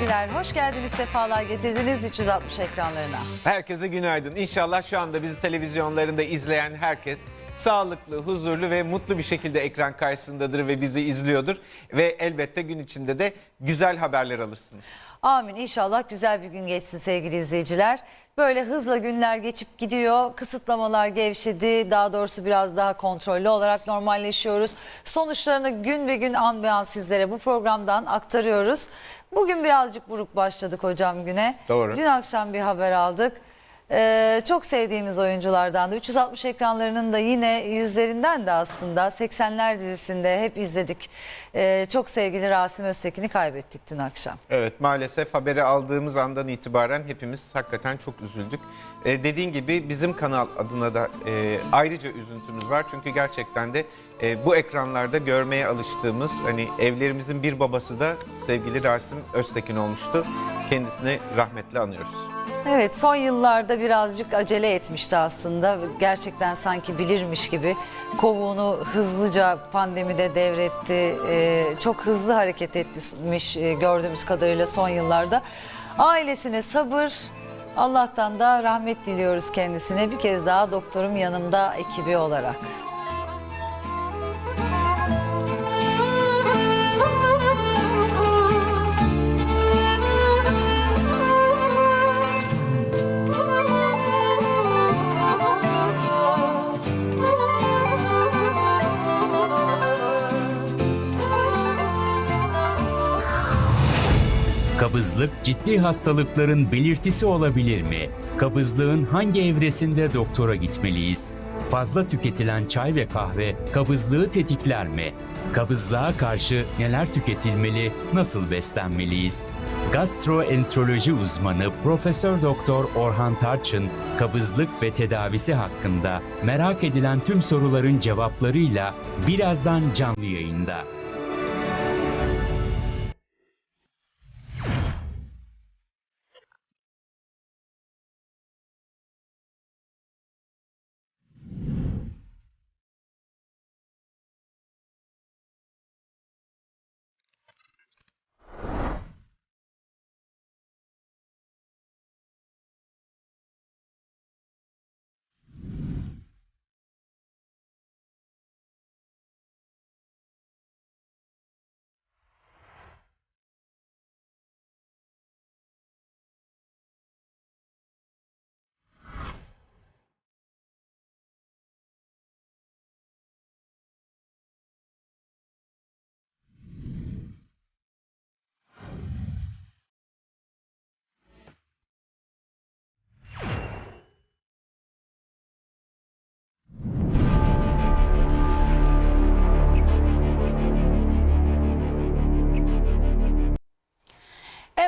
İzleyiciler. Hoş geldiniz, sefalar getirdiniz 360 ekranlarına. Herkese günaydın. İnşallah şu anda bizi televizyonlarında izleyen herkes sağlıklı, huzurlu ve mutlu bir şekilde ekran karşısındadır ve bizi izliyordur. Ve elbette gün içinde de güzel haberler alırsınız. Amin. İnşallah güzel bir gün geçsin sevgili izleyiciler. Böyle hızla günler geçip gidiyor. Kısıtlamalar gevşedi. Daha doğrusu biraz daha kontrollü olarak normalleşiyoruz. Sonuçlarını gün ve gün an be an sizlere bu programdan aktarıyoruz. Bugün birazcık buruk başladık hocam güne. Doğru. Dün akşam bir haber aldık. Ee, çok sevdiğimiz oyunculardan da 360 ekranlarının da yine yüzlerinden de aslında 80'ler dizisinde hep izledik. Ee, çok sevgili Rasim Öztekin'i kaybettik dün akşam. Evet maalesef haberi aldığımız andan itibaren hepimiz hakikaten çok üzüldük. Ee, dediğin gibi bizim kanal adına da e, ayrıca üzüntümüz var. Çünkü gerçekten de e, bu ekranlarda görmeye alıştığımız hani evlerimizin bir babası da sevgili Rasim Öztekin olmuştu. Kendisini rahmetle anıyoruz. Evet son yıllarda birazcık acele etmişti aslında. Gerçekten sanki bilirmiş gibi kovuğunu hızlıca pandemide devretti. Ee, çok hızlı hareket etmiş e, gördüğümüz kadarıyla son yıllarda. Ailesine sabır, Allah'tan da rahmet diliyoruz kendisine. Bir kez daha doktorum yanımda ekibi olarak. Kabızlık ciddi hastalıkların belirtisi olabilir mi? Kabızlığın hangi evresinde doktora gitmeliyiz? Fazla tüketilen çay ve kahve kabızlığı tetikler mi? Kabızlığa karşı neler tüketilmeli, nasıl beslenmeliyiz? Gastroenteroloji uzmanı Profesör Doktor Orhan Tarçın kabızlık ve tedavisi hakkında merak edilen tüm soruların cevaplarıyla birazdan canlı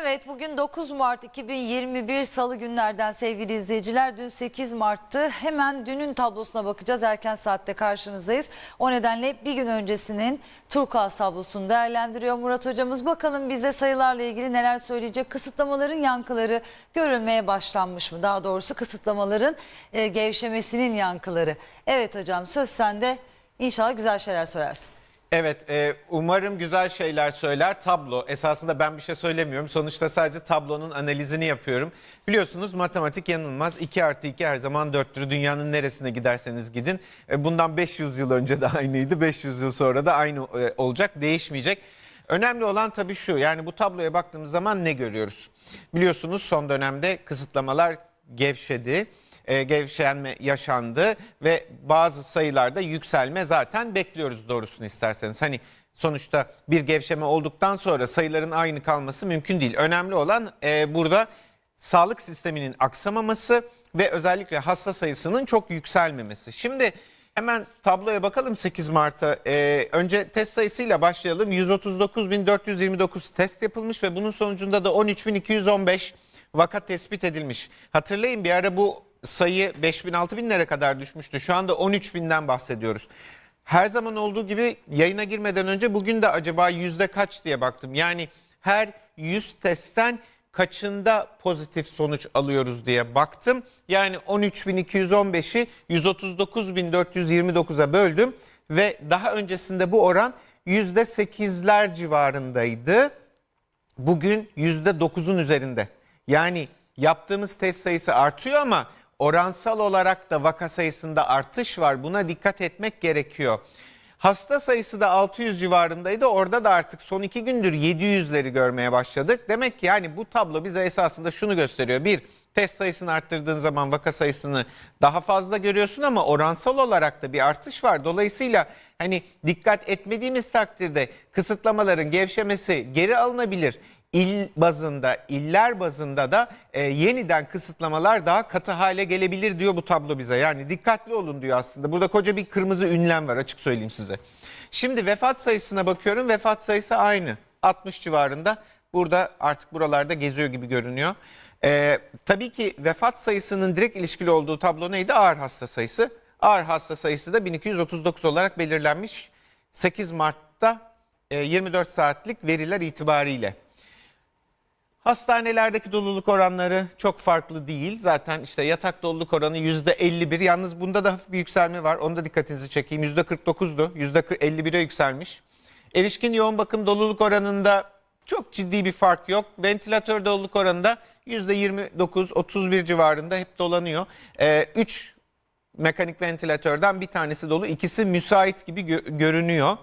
Evet bugün 9 Mart 2021 Salı günlerden sevgili izleyiciler. Dün 8 Mart'tı. Hemen dünün tablosuna bakacağız. Erken saatte karşınızdayız. O nedenle bir gün öncesinin Turkuaz tablosunu değerlendiriyor Murat hocamız. Bakalım bize sayılarla ilgili neler söyleyecek. Kısıtlamaların yankıları görülmeye başlanmış mı? Daha doğrusu kısıtlamaların e, gevşemesinin yankıları. Evet hocam söz sende. İnşallah güzel şeyler söylersin. Evet, e, umarım güzel şeyler söyler. Tablo, esasında ben bir şey söylemiyorum. Sonuçta sadece tablonun analizini yapıyorum. Biliyorsunuz matematik yanılmaz. 2 artı 2 her zaman 4'tür. Dünyanın neresine giderseniz gidin. E, bundan 500 yıl önce de aynıydı. 500 yıl sonra da aynı e, olacak, değişmeyecek. Önemli olan tabii şu, yani bu tabloya baktığımız zaman ne görüyoruz? Biliyorsunuz son dönemde kısıtlamalar gevşedi e, gevşenme yaşandı ve bazı sayılarda yükselme zaten bekliyoruz doğrusunu isterseniz. Hani sonuçta bir gevşeme olduktan sonra sayıların aynı kalması mümkün değil. Önemli olan e, burada sağlık sisteminin aksamaması ve özellikle hasta sayısının çok yükselmemesi. Şimdi hemen tabloya bakalım 8 Mart'a. E, önce test sayısıyla başlayalım. 139.429 test yapılmış ve bunun sonucunda da 13.215 vaka tespit edilmiş. Hatırlayın bir ara bu sayı 5000 6000'lere kadar düşmüştü. Şu anda 13 binden bahsediyoruz. Her zaman olduğu gibi yayına girmeden önce bugün de acaba yüzde kaç diye baktım. Yani her 100 testten kaçında pozitif sonuç alıyoruz diye baktım. Yani 13.215'i 139.429'a böldüm ve daha öncesinde bu oran %8'ler civarındaydı. bugün %9'un üzerinde. Yani yaptığımız test sayısı artıyor ama oransal olarak da vaka sayısında artış var. Buna dikkat etmek gerekiyor. Hasta sayısı da 600 civarındaydı. Orada da artık son iki gündür 700'leri görmeye başladık. Demek ki yani bu tablo bize esasında şunu gösteriyor. Bir, test sayısını arttırdığın zaman vaka sayısını daha fazla görüyorsun ama oransal olarak da bir artış var. Dolayısıyla hani dikkat etmediğimiz takdirde kısıtlamaların gevşemesi geri alınabilir. İl bazında, iller bazında da e, yeniden kısıtlamalar daha katı hale gelebilir diyor bu tablo bize. Yani dikkatli olun diyor aslında. Burada koca bir kırmızı ünlem var açık söyleyeyim size. Şimdi vefat sayısına bakıyorum. Vefat sayısı aynı. 60 civarında. Burada artık buralarda geziyor gibi görünüyor. E, tabii ki vefat sayısının direkt ilişkili olduğu tablo neydi? Ağır hasta sayısı. Ağır hasta sayısı da 1239 olarak belirlenmiş. 8 Mart'ta e, 24 saatlik veriler itibariyle. Hastanelerdeki doluluk oranları çok farklı değil. Zaten işte yatak doluluk oranı %51. Yalnız bunda da hafif bir yükselme var. Onu da dikkatinizi çekeyim. %49'du. %51'e yükselmiş. Erişkin yoğun bakım doluluk oranında çok ciddi bir fark yok. Ventilatör doluluk oranında %29-31 civarında hep dolanıyor. 3 mekanik ventilatörden bir tanesi dolu. ikisi müsait gibi gö- görünüyor.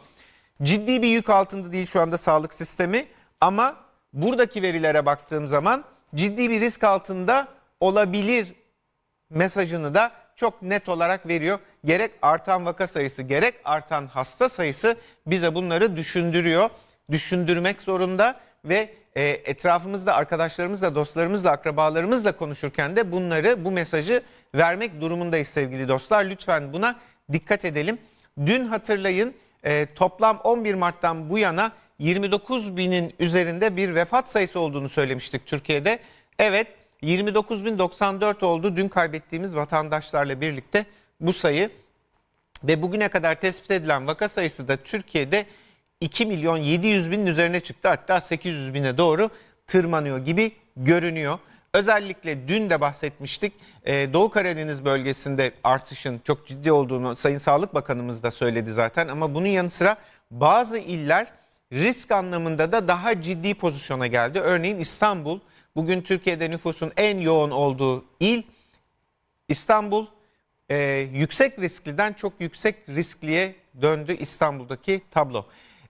Ciddi bir yük altında değil şu anda sağlık sistemi ama buradaki verilere baktığım zaman ciddi bir risk altında olabilir mesajını da çok net olarak veriyor. Gerek artan vaka sayısı gerek artan hasta sayısı bize bunları düşündürüyor. Düşündürmek zorunda ve e, etrafımızda arkadaşlarımızla, dostlarımızla, akrabalarımızla konuşurken de bunları bu mesajı vermek durumundayız sevgili dostlar. Lütfen buna dikkat edelim. Dün hatırlayın e, toplam 11 Mart'tan bu yana 29 binin üzerinde bir vefat sayısı olduğunu söylemiştik Türkiye'de. Evet 29.094 oldu dün kaybettiğimiz vatandaşlarla birlikte bu sayı ve bugüne kadar tespit edilen vaka sayısı da Türkiye'de 2 milyon 700 binin üzerine çıktı. Hatta 800 bine doğru tırmanıyor gibi görünüyor. Özellikle dün de bahsetmiştik. Ee, Doğu Karadeniz bölgesinde artışın çok ciddi olduğunu Sayın Sağlık Bakanımız da söyledi zaten. Ama bunun yanı sıra bazı iller risk anlamında da daha ciddi pozisyona geldi. Örneğin İstanbul bugün Türkiye'de nüfusun en yoğun olduğu il. İstanbul e, yüksek riskliden çok yüksek riskliye döndü İstanbul'daki tablo.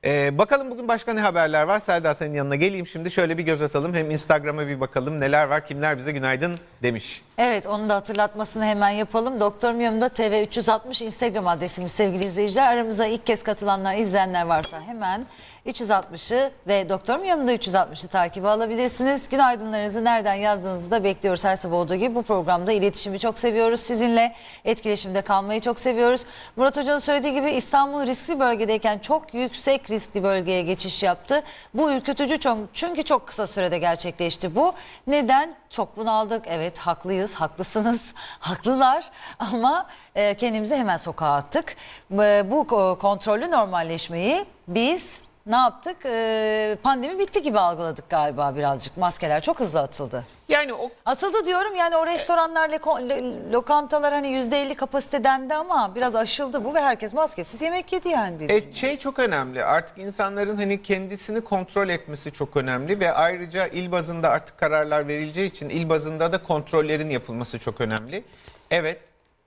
E, bakalım bugün başka ne haberler var? Selda senin yanına geleyim şimdi şöyle bir göz atalım. Hem Instagram'a bir bakalım neler var kimler bize günaydın demiş. Evet onun da hatırlatmasını hemen yapalım. Doktor Miyom'da TV360 Instagram adresimiz sevgili izleyiciler. Aramıza ilk kez katılanlar, izleyenler varsa hemen 360'ı ve Doktor Miyom'da 360'ı takibi alabilirsiniz. Günaydınlarınızı nereden yazdığınızı da bekliyoruz her sabah olduğu gibi. Bu programda iletişimi çok seviyoruz. Sizinle etkileşimde kalmayı çok seviyoruz. Murat Hoca'nın söylediği gibi İstanbul riskli bölgedeyken çok yüksek riskli bölgeye geçiş yaptı. Bu ürkütücü çok, çünkü çok kısa sürede gerçekleşti bu. Neden? Çok bunaldık. Evet haklıyız, haklısınız, haklılar ama e, kendimizi hemen sokağa attık. Bu ko- kontrollü normalleşmeyi biz ne yaptık? E, pandemi bitti gibi algıladık galiba birazcık. Maskeler çok hızlı atıldı. Yani o Atıldı diyorum yani o restoranlar, leko- lo- lokantalar hani %50 kapasite dendi ama biraz aşıldı bu ve herkes maskesiz yemek yedi yani. Bir. E, şey çok önemli artık insanların hani kendisini kontrol etmesi çok önemli ve ayrıca il bazında artık kararlar verileceği için il bazında da kontrollerin yapılması çok önemli. Evet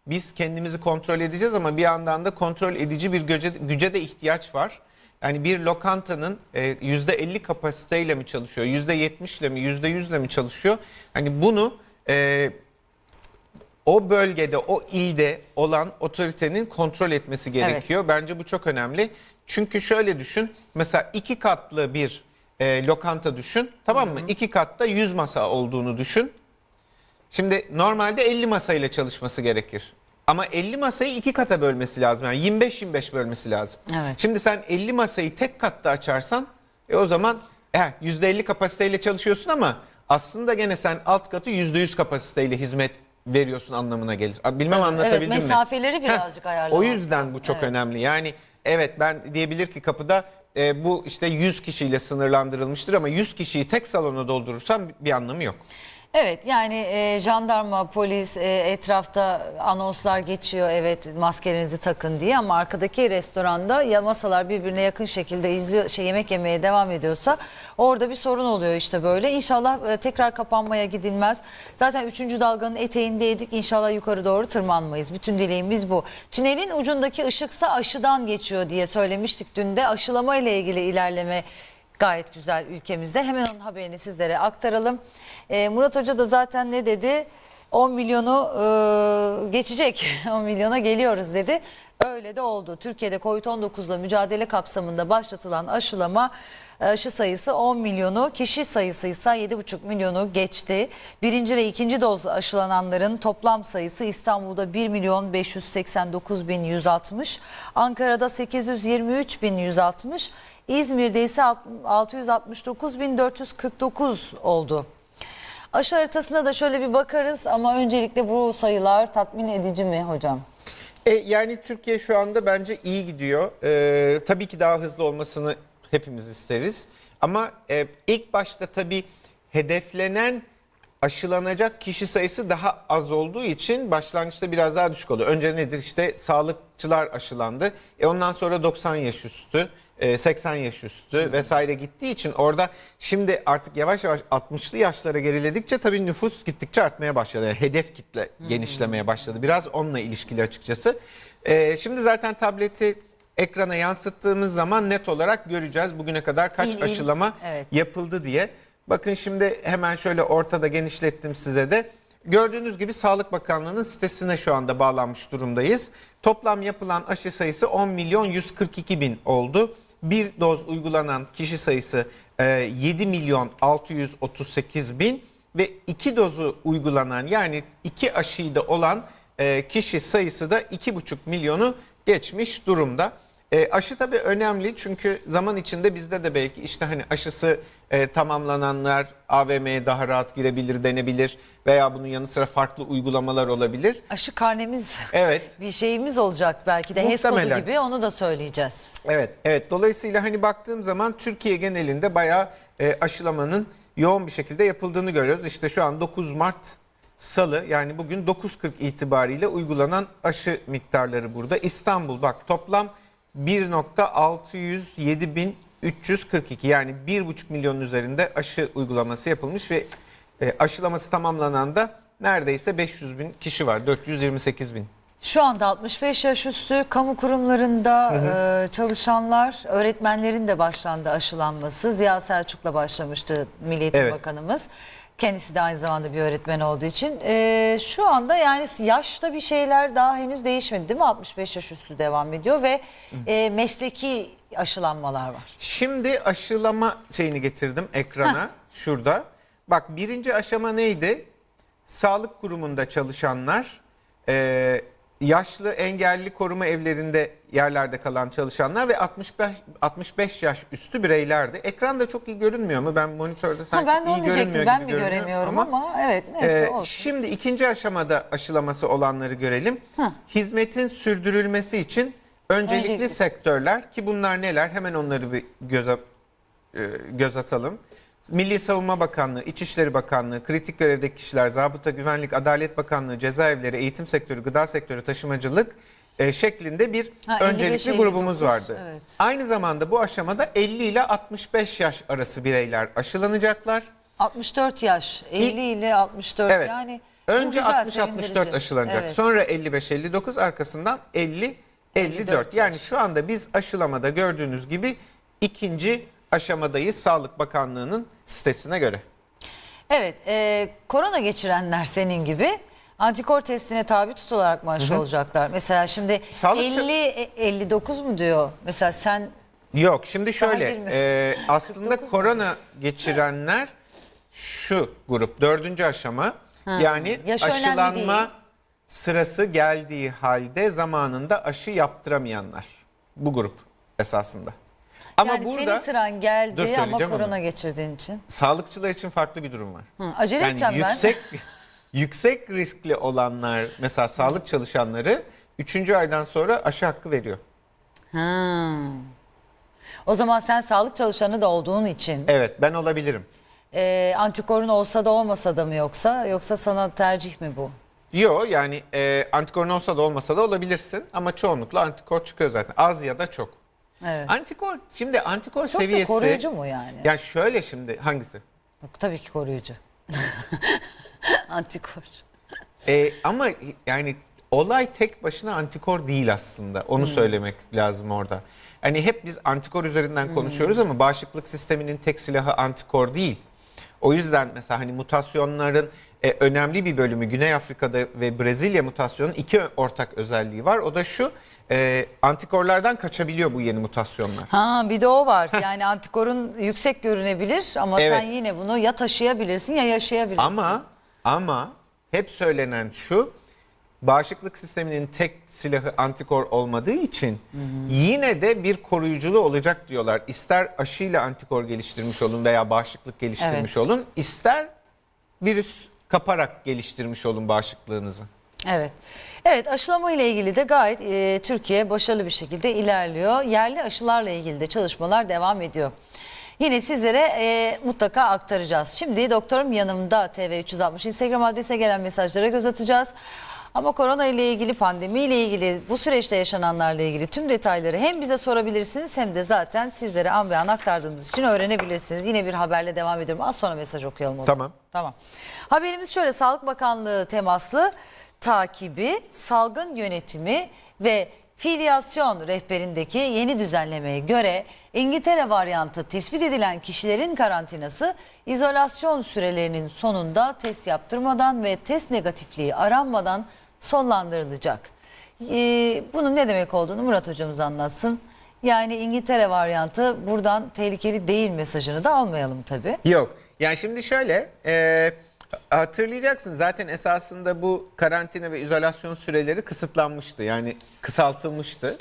biz kendimizi kontrol edeceğiz ama bir yandan da kontrol edici bir güce de ihtiyaç var. Yani bir lokantanın e, %50 kapasiteyle mi çalışıyor, %70 ile mi, %100 ile mi çalışıyor? Hani bunu e, o bölgede, o ilde olan otoritenin kontrol etmesi gerekiyor. Bence bu çok önemli. Çünkü şöyle düşün, mesela iki katlı bir e, lokanta düşün, tamam mı? İki katta 100 masa olduğunu düşün. Şimdi normalde 50 masayla çalışması gerekir. Ama 50 masayı iki kata bölmesi lazım. Yani 25-25 bölmesi lazım. Evet. Şimdi sen 50 masayı tek katta açarsan e o zaman e, %50 kapasiteyle çalışıyorsun ama aslında gene sen alt katı %100 kapasiteyle hizmet veriyorsun anlamına gelir. Bilmem Tabii, anlatabildim evet, mi? mesafeleri birazcık ayarlamak O yüzden bu lazım, çok evet. önemli. Yani evet ben diyebilir ki kapıda e, bu işte 100 kişiyle sınırlandırılmıştır ama 100 kişiyi tek salona doldurursan bir anlamı yok. Evet yani e, jandarma, polis e, etrafta anonslar geçiyor evet maskelerinizi takın diye ama arkadaki restoranda ya masalar birbirine yakın şekilde izliyor şey yemek yemeye devam ediyorsa orada bir sorun oluyor işte böyle. İnşallah e, tekrar kapanmaya gidilmez. Zaten 3. dalganın eteğindeydik. İnşallah yukarı doğru tırmanmayız. Bütün dileğimiz bu. Tünelin ucundaki ışıksa aşıdan geçiyor diye söylemiştik dün de. Aşılama ile ilgili ilerleme gayet güzel ülkemizde. Hemen onun haberini sizlere aktaralım. Ee, Murat Hoca da zaten ne dedi? 10 milyonu e, geçecek. 10 milyona geliyoruz dedi. Öyle de oldu. Türkiye'de Covid-19 ile mücadele kapsamında başlatılan aşılama e, aşı sayısı 10 milyonu, kişi sayısı ise 7,5 milyonu geçti. Birinci ve ikinci doz aşılananların toplam sayısı İstanbul'da 1 milyon 589 bin 160, Ankara'da 823 bin 160, İzmir'de ise 669 bin 449 oldu. Aşı haritasına da şöyle bir bakarız ama öncelikle bu sayılar tatmin edici mi hocam? E, yani Türkiye şu anda bence iyi gidiyor. E, tabii ki daha hızlı olmasını hepimiz isteriz. Ama e, ilk başta tabii hedeflenen aşılanacak kişi sayısı daha az olduğu için başlangıçta biraz daha düşük oluyor. Önce nedir işte sağlıkçılar aşılandı. E ondan sonra 90 yaş üstü, 80 yaş üstü vesaire gittiği için orada şimdi artık yavaş yavaş 60'lı yaşlara geriledikçe tabii nüfus gittikçe artmaya başladı. Yani hedef kitle genişlemeye başladı. Biraz onunla ilişkili açıkçası. E, şimdi zaten tableti ekrana yansıttığımız zaman net olarak göreceğiz bugüne kadar kaç il. aşılama Evet. yapıldı diye. Bakın şimdi hemen şöyle ortada genişlettim size de. Gördüğünüz gibi Sağlık Bakanlığı'nın sitesine şu anda bağlanmış durumdayız. Toplam yapılan aşı sayısı 10 milyon 142 bin oldu. Bir doz uygulanan kişi sayısı e, 7 milyon 638 bin ve iki dozu uygulanan yani iki aşıyı da olan e, kişi sayısı da 2,5 milyonu geçmiş durumda. E, aşı tabii önemli çünkü zaman içinde bizde de belki işte hani aşısı e, tamamlananlar AVM'ye daha rahat girebilir denebilir veya bunun yanı sıra farklı uygulamalar olabilir. Aşı karnemiz Evet. bir şeyimiz olacak belki de HES kodu Muhtemelen. gibi onu da söyleyeceğiz. Evet, evet. Dolayısıyla hani baktığım zaman Türkiye genelinde bayağı e, aşılamanın yoğun bir şekilde yapıldığını görüyoruz. İşte şu an 9 Mart Salı yani bugün 9.40 itibariyle uygulanan aşı miktarları burada. İstanbul bak toplam 1.607.342 yani 1.5 milyon üzerinde aşı uygulaması yapılmış ve e, aşılaması tamamlanan da neredeyse 500 bin kişi var. 428 bin. Şu anda 65 yaş üstü kamu kurumlarında e, çalışanlar, öğretmenlerin de başlandı aşılanması. Ziya Selçuk'la başlamıştı Milli Eğitim Evet. Bakanımız. Kendisi de aynı zamanda bir öğretmen olduğu için. E, şu anda yani yaşta bir şeyler daha henüz değişmedi değil mi? 65 yaş üstü devam ediyor ve e, mesleki aşılanmalar var. Şimdi aşılama şeyini getirdim ekrana şurada. Bak birinci aşama neydi? Sağlık kurumunda çalışanlar, e, yaşlı engelli koruma evlerinde yerlerde kalan çalışanlar ve 65 65 yaş üstü bireylerdi. Ekranda çok iyi görünmüyor mu? Ben monitörde sanki Ha, ben de iyi görünmüyor Ben gibi mi göremiyorum ama, evet neyse ee, olsun. Şimdi ikinci aşamada aşılaması olanları görelim. Hizmetin sürdürülmesi için öncelikli, Öncelikli. sektörler ki bunlar neler? Hemen onları bir göze e, göz atalım. Milli Savunma Bakanlığı, İçişleri Bakanlığı, kritik görevdeki kişiler, Zabıta Güvenlik, Adalet Bakanlığı, cezaevleri, eğitim sektörü, gıda sektörü, taşımacılık e, şeklinde bir Ha, öncelikli 55-59, grubumuz vardı. evet. Aynı zamanda bu aşamada 50 ile 65 yaş arası bireyler aşılanacaklar. 64 yaş, 50 ile 64 Evet. yani Önce güzel, 60-64 sevindirici. aşılanacak. Evet. Sonra 55-59 arkasından 50-54. 54 Yani yaş. şu anda biz aşılamada gördüğünüz gibi ikinci aşamadayız Sağlık Bakanlığı'nın sitesine göre. Evet, e, korona geçirenler senin gibi antikor testine tabi tutularak mı aşı olacaklar? Mesela şimdi Sağlıkçı- 50 e, 59 mu diyor? Mesela sen Yok şimdi şöyle e, aslında 49 mu? korona geçirenler şu grup dördüncü aşama yani Yaş aşılanma sırası geldiği halde zamanında aşı yaptıramayanlar bu grup esasında. Ama yani burada senin sıran geldi ama korona onu. geçirdiğin için. sağlıkçılar için farklı bir durum var. Hı, acele Yani edeceğim yüksek yüksek riskli olanlar mesela sağlık çalışanları 3. aydan sonra aşı hakkı veriyor. Ha. O zaman sen sağlık çalışanı da olduğun için Evet ben olabilirim. e, antikorun olsa da olmasa da mı yoksa yoksa sana tercih mi bu? Yok yani e, antikorun olsa da olmasa da olabilirsin ama çoğunlukla antikor çıkıyor zaten. Az ya da çok. Evet. Antikor şimdi antikor Çok da seviyesi koruyucu mu yani? Yani şöyle şimdi hangisi? Yok, tabii ki koruyucu. Antikor. E, ama yani olay tek başına antikor değil aslında. Onu söylemek lazım orada. Hani hep biz antikor üzerinden konuşuyoruz ama bağışıklık sisteminin tek silahı antikor değil. O yüzden mesela hani mutasyonların e, önemli bir bölümü Güney Afrika'da ve Brezilya mutasyonunun iki ortak özelliği var. O da şu e, antikorlardan kaçabiliyor bu yeni mutasyonlar. Ha bir de o var. Yani antikorun yüksek görünebilir ama Evet. sen yine bunu ya taşıyabilirsin ya yaşayabilirsin. Ama ama hep söylenen şu bağışıklık sisteminin tek silahı antikor olmadığı için yine de bir koruyuculuğu olacak diyorlar. İster aşıyla antikor geliştirmiş olun veya bağışıklık geliştirmiş Evet. olun, ister virüs kaparak geliştirmiş olun bağışıklığınızı. Evet. Evet aşılama ile ilgili de gayet e, Türkiye başarılı bir şekilde ilerliyor. Yerli aşılarla ilgili de çalışmalar devam ediyor. Yine sizlere e, mutlaka aktaracağız. Şimdi doktorum yanımda TV360 Instagram adrese gelen mesajlara göz atacağız. Ama korona ile ilgili, pandemi ile ilgili, bu süreçte yaşananlarla ilgili tüm detayları hem bize sorabilirsiniz hem de zaten sizlere an be an aktardığımız için öğrenebilirsiniz. Yine bir haberle devam ediyorum. Az sonra mesaj okuyalım o zaman. Tamam. Tamam. Haberimiz şöyle Sağlık Bakanlığı temaslı takibi, salgın yönetimi ve filyasyon rehberindeki yeni düzenlemeye göre İngiltere varyantı tespit edilen kişilerin karantinası izolasyon sürelerinin sonunda test yaptırmadan ve test negatifliği aranmadan sonlandırılacak. Ee, bunun ne demek olduğunu Murat hocamız anlatsın. Yani İngiltere varyantı buradan tehlikeli değil mesajını da almayalım tabii. Yok. Yani şimdi şöyle e, hatırlayacaksın zaten esasında bu karantina ve izolasyon süreleri kısıtlanmıştı. Yani kısaltılmıştı.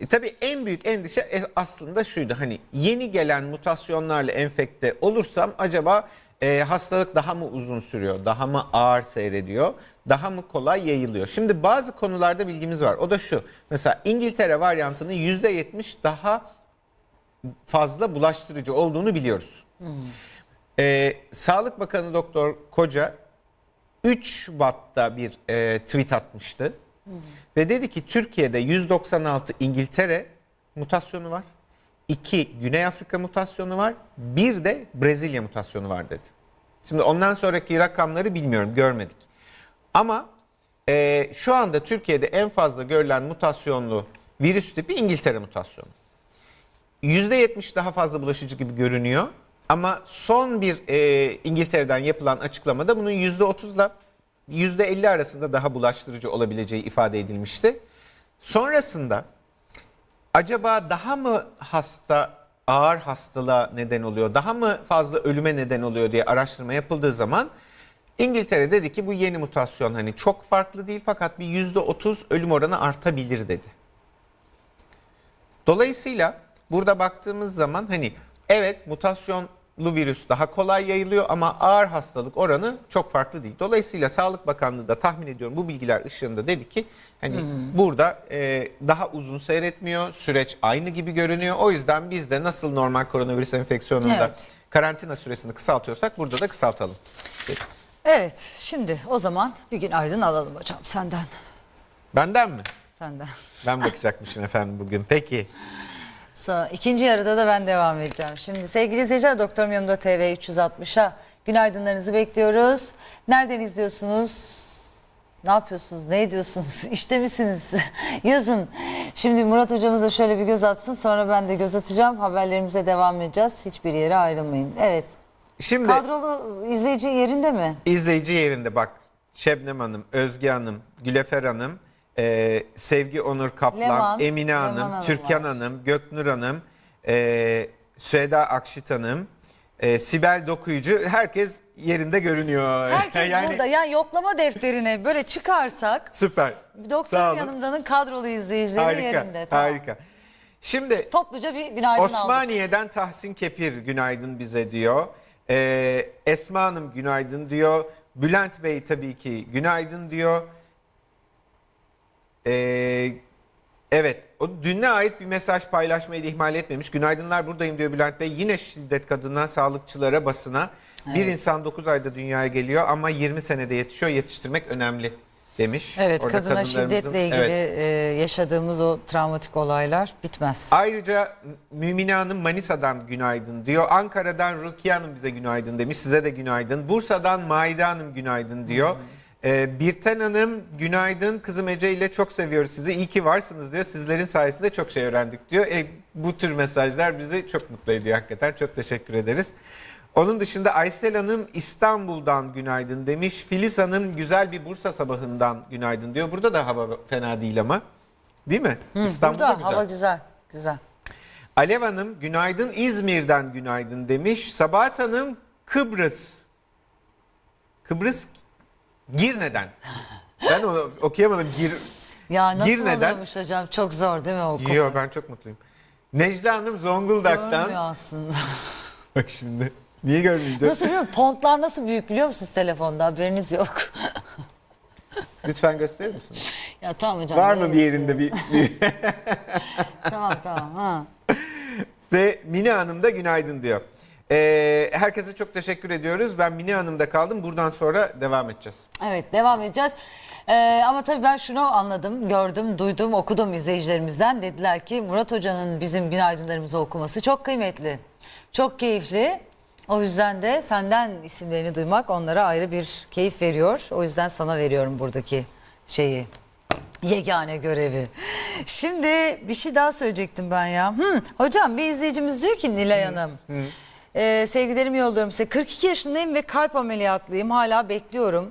E, tabii en büyük endişe e, aslında şuydu. Hani yeni gelen mutasyonlarla enfekte olursam acaba e, hastalık daha mı uzun sürüyor? Daha mı ağır seyrediyor? Daha mı kolay yayılıyor? Şimdi bazı konularda bilgimiz var. O da şu. Mesela İngiltere varyantının %70 daha fazla bulaştırıcı olduğunu biliyoruz. Ee, Sağlık Bakanı Doktor Koca 3 Şubat'ta bir e, tweet atmıştı. Ve dedi ki Türkiye'de 196 İngiltere mutasyonu var. 2 Güney Afrika mutasyonu var. Bir de Brezilya mutasyonu var dedi. Şimdi ondan sonraki rakamları bilmiyorum görmedik. Ama e, şu anda Türkiye'de en fazla görülen mutasyonlu virüs tipi İngiltere mutasyonu. %70 daha fazla bulaşıcı gibi görünüyor. Ama son bir e, İngiltere'den yapılan açıklamada bunun %30 ile %50 arasında daha bulaştırıcı olabileceği ifade edilmişti. Sonrasında acaba daha mı hasta ağır hastalığa neden oluyor, daha mı fazla ölüme neden oluyor diye araştırma yapıldığı zaman İngiltere dedi ki bu yeni mutasyon hani çok farklı değil fakat bir %30 ölüm oranı artabilir dedi. Dolayısıyla burada baktığımız zaman hani evet mutasyonlu virüs daha kolay yayılıyor ama ağır hastalık oranı çok farklı değil. Dolayısıyla Sağlık Bakanlığı da tahmin ediyorum bu bilgiler ışığında dedi ki hani burada e, daha uzun seyretmiyor süreç aynı gibi görünüyor. O yüzden biz de nasıl normal koronavirüs enfeksiyonunda Evet. karantina süresini kısaltıyorsak burada da kısaltalım. Evet şimdi o zaman bir gün aydın alalım hocam senden. Benden mi? Senden. Ben bakacakmışım efendim bugün. Peki. Sonra ikinci yarıda da ben devam edeceğim. Şimdi sevgili izleyiciler Doktorum Yanımda TV 360'a günaydınlarınızı bekliyoruz. Nereden izliyorsunuz? Ne yapıyorsunuz? Ne ediyorsunuz? İşte misiniz? Yazın. Şimdi Murat hocamız da şöyle bir göz atsın. Sonra ben de göz atacağım. Haberlerimize devam edeceğiz. Hiçbir yere ayrılmayın. Evet. Şimdi Kadrolu izleyici yerinde mi? izleyici yerinde bak Şebnem Hanım, Özge Hanım, Gülefer Hanım, e, Sevgi Onur Kaplan, Leman, Emine Leman Hanım, Hanım Türkan var. Hanım, Göknur Hanım, e, Süheda Akşit Hanım, e, Sibel Dokuyucu herkes yerinde görünüyor. Herkes burada. Yani yoklama defterine böyle çıkarsak Süper. Olun. Yanımda'nın kadrolu izleyicileri Harika, yerinde. Tamam. harika. Şimdi Topluca bir günaydın aldık. Osmaniye'den Tahsin Kepir günaydın bize diyor. Ee, Esma Hanım günaydın diyor. Bülent Bey tabii ki günaydın diyor. Ee, Evet, o dünne ait bir mesaj paylaşmayı da ihmal etmemiş. Günaydınlar buradayım diyor Bülent Bey. Yine şiddet kadına, sağlıkçılara, basına. Bir insan 9 ayda dünyaya geliyor ama 20 senede yetişiyor. Yetiştirmek önemli demiş. Evet Orada kadına şiddetle ilgili Evet. e, yaşadığımız o travmatik olaylar bitmez. Ayrıca Mümine Hanım Manisa'dan günaydın diyor. Ankara'dan Rukiye Hanım bize günaydın demiş. Size de günaydın. Bursa'dan Maide Hanım günaydın diyor. Ee, Birten Hanım günaydın. Kızım Ece ile çok seviyoruz sizi. İyi ki varsınız diyor. Sizlerin sayesinde çok şey öğrendik diyor. E, bu tür mesajlar bizi çok mutlu ediyor hakikaten. Çok teşekkür ederiz. Onun dışında Aysel Hanım İstanbul'dan günaydın demiş. Filiz Hanım güzel bir Bursa sabahından günaydın diyor. Burada da hava fena değil ama. Değil mi? İstanbul'da Burada güzel. hava güzel. Güzel. Alev Hanım günaydın İzmir'den günaydın demiş. Sabahat Hanım Kıbrıs. Kıbrıs Girne'den. Ben onu okuyamadım. Gir... Ya nasıl Girne'den- oluyormuş hocam? Çok zor değil mi o konu? Yo ben çok mutluyum. Necla Hanım Zonguldak'tan. Görmüyor aslında. Bak şimdi. Niye görmeyeceğim? nasıl biliyor musun? Pontlar nasıl büyük biliyor musunuz telefonda? Haberiniz yok. Lütfen gösterir misin? ya tamam hocam. Var mı bir yerinde bir... bir- Tamam tamam. Ha. Ve Mine Hanım da günaydın diyor. Ee, herkese çok teşekkür ediyoruz. Ben Mine Hanım'da kaldım. Buradan sonra devam edeceğiz. Evet devam edeceğiz. Ee, ama tabii ben şunu anladım, gördüm, duydum, okudum izleyicilerimizden. Dediler ki Murat Hoca'nın bizim günaydınlarımızı okuması çok kıymetli, çok keyifli. O yüzden de senden isimlerini duymak onlara ayrı bir keyif veriyor. O yüzden sana veriyorum buradaki şeyi. Yegane görevi. Şimdi bir şey daha söyleyecektim ben ya. Hmm, hocam bir izleyicimiz diyor ki Nilay Hanım. Ee, sevgilerimi yolluyorum size. 42 yaşındayım ve kalp ameliyatlıyım. Hala bekliyorum.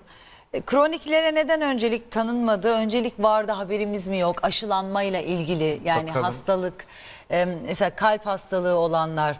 E, Kroniklere neden öncelik tanınmadı? Öncelik vardı haberimiz mi yok? Aşılanmayla ilgili yani Bakalım. hastalık e, mesela kalp hastalığı olanlar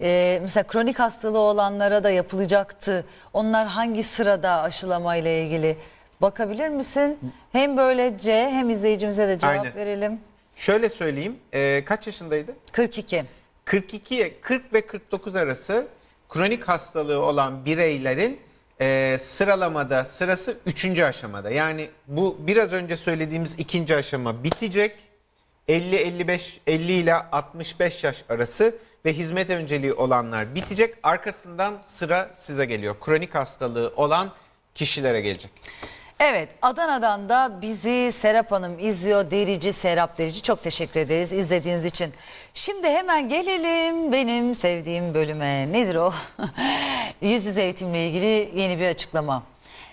e, mesela kronik hastalığı olanlara da yapılacaktı. Onlar hangi sırada aşılamayla ilgili? Bakabilir misin? Hem böylece hem izleyicimize de cevap Aynen. verelim. Şöyle söyleyeyim. ee, kaç yaşındaydı? 42. 42 40 ve 49 arası kronik hastalığı olan bireylerin e, sıralamada sırası 3. aşamada. Yani bu biraz önce söylediğimiz ikinci aşama bitecek. 50 55 50 ile 65 yaş arası ve hizmet önceliği olanlar bitecek. Arkasından sıra size geliyor. Kronik hastalığı olan kişilere gelecek. Evet Adana'dan da bizi Serap Hanım izliyor. Derici Serap Derici çok teşekkür ederiz izlediğiniz için. Şimdi hemen gelelim benim sevdiğim bölüme. Nedir o? Yüz yüze eğitimle ilgili yeni bir açıklama.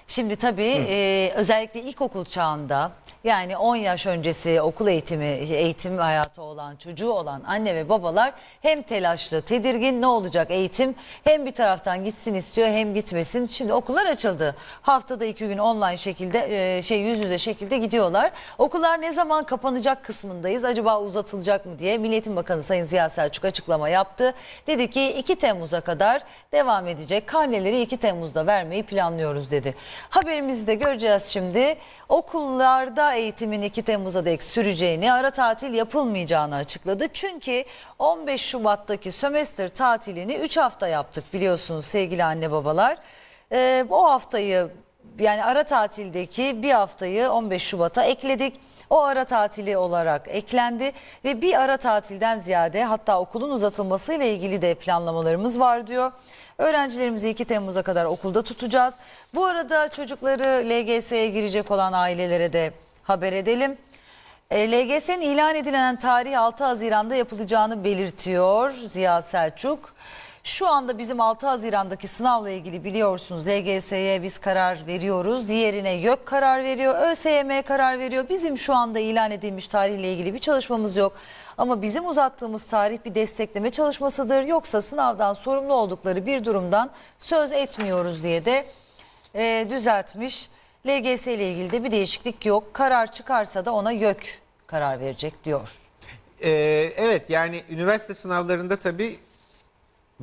Şimdi tabii e, özellikle ilkokul çağında yani 10 yaş öncesi okul eğitimi, eğitim hayatı olan, çocuğu olan anne ve babalar hem telaşlı, tedirgin ne olacak eğitim hem bir taraftan gitsin istiyor hem gitmesin. Şimdi okullar açıldı. Haftada iki gün online şekilde e, şey yüz yüze şekilde gidiyorlar. Okullar ne zaman kapanacak kısmındayız. Acaba uzatılacak mı diye Milli Eğitim Bakanı Sayın Ziya Selçuk açıklama yaptı. Dedi ki 2 Temmuz'a kadar devam edecek. Karneleri 2 Temmuz'da vermeyi planlıyoruz dedi. Haberimizi de göreceğiz şimdi. Okullarda eğitimin 2 Temmuz'a dek süreceğini, ara tatil yapılmayacağını açıkladı. Çünkü 15 Şubat'taki sömestr tatilini 3 hafta yaptık biliyorsunuz sevgili anne babalar. Ee, o haftayı yani ara tatildeki bir haftayı 15 Şubat'a ekledik. O ara tatili olarak eklendi ve bir ara tatilden ziyade hatta okulun uzatılmasıyla ilgili de planlamalarımız var diyor. Öğrencilerimizi 2 Temmuz'a kadar okulda tutacağız. Bu arada çocukları LGS'ye girecek olan ailelere de haber edelim. E, LGS'nin ilan edilen tarih 6 Haziran'da yapılacağını belirtiyor Ziya Selçuk. Şu anda bizim 6 Haziran'daki sınavla ilgili biliyorsunuz LGS'ye biz karar veriyoruz. Diğerine YÖK karar veriyor. ÖSYM karar veriyor. Bizim şu anda ilan edilmiş tarihle ilgili bir çalışmamız yok. Ama bizim uzattığımız tarih bir destekleme çalışmasıdır. Yoksa sınavdan sorumlu oldukları bir durumdan söz etmiyoruz diye de e, düzeltmiş. LGS ile ilgili de bir değişiklik yok. Karar çıkarsa da ona YÖK karar verecek diyor. Ee, evet yani üniversite sınavlarında tabii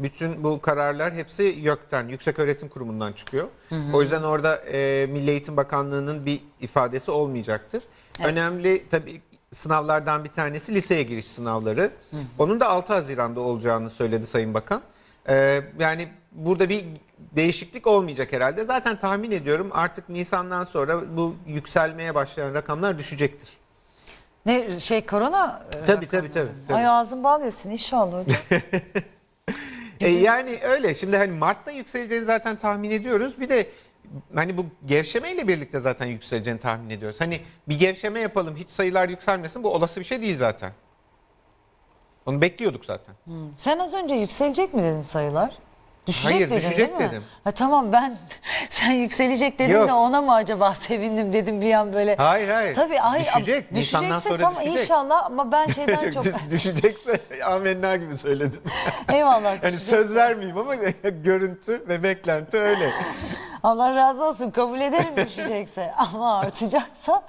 bütün bu kararlar hepsi YÖK'ten, Yüksek Öğretim Kurumu'ndan çıkıyor. O yüzden orada e, Milli Eğitim Bakanlığı'nın bir ifadesi olmayacaktır. Önemli tabii sınavlardan bir tanesi liseye giriş sınavları. Onun da 6 Haziran'da olacağını söyledi Sayın Bakan. Ee, yani burada bir değişiklik olmayacak herhalde. Zaten tahmin ediyorum artık Nisan'dan sonra bu yükselmeye başlayan rakamlar düşecektir. Ne şey korona? e, Tabii tabii tabii. tabii. Ay ağzın bal yesin inşallah hocam. E, yani öyle. Şimdi hani Mart'ta yükseleceğini zaten tahmin ediyoruz. Bir de hani bu gevşemeyle birlikte zaten yükseleceğini tahmin ediyoruz. Hani bir gevşeme yapalım hiç sayılar yükselmesin bu olası bir şey değil zaten. Onu bekliyorduk zaten. Sen az önce yükselecek mi dedin sayılar? Düşecek Hayır, dedin düşecek değil mi? dedim. Ha, tamam ben sen yükselecek dedin Yok. de ona mı acaba sevindim dedim bir an böyle. Hayır, hayır. Tabii ay, Düşecek, Nisan'dan Düşecekse sonra tamam düşecek. inşallah ama ben şeyden çok Düş- Düşecekse amenna gibi söyledim. eyvallah. Yani düşecek. söz vermeyeyim ama görüntü ve beklenti öyle. Allah razı olsun kabul ederim düşecekse ama artacaksa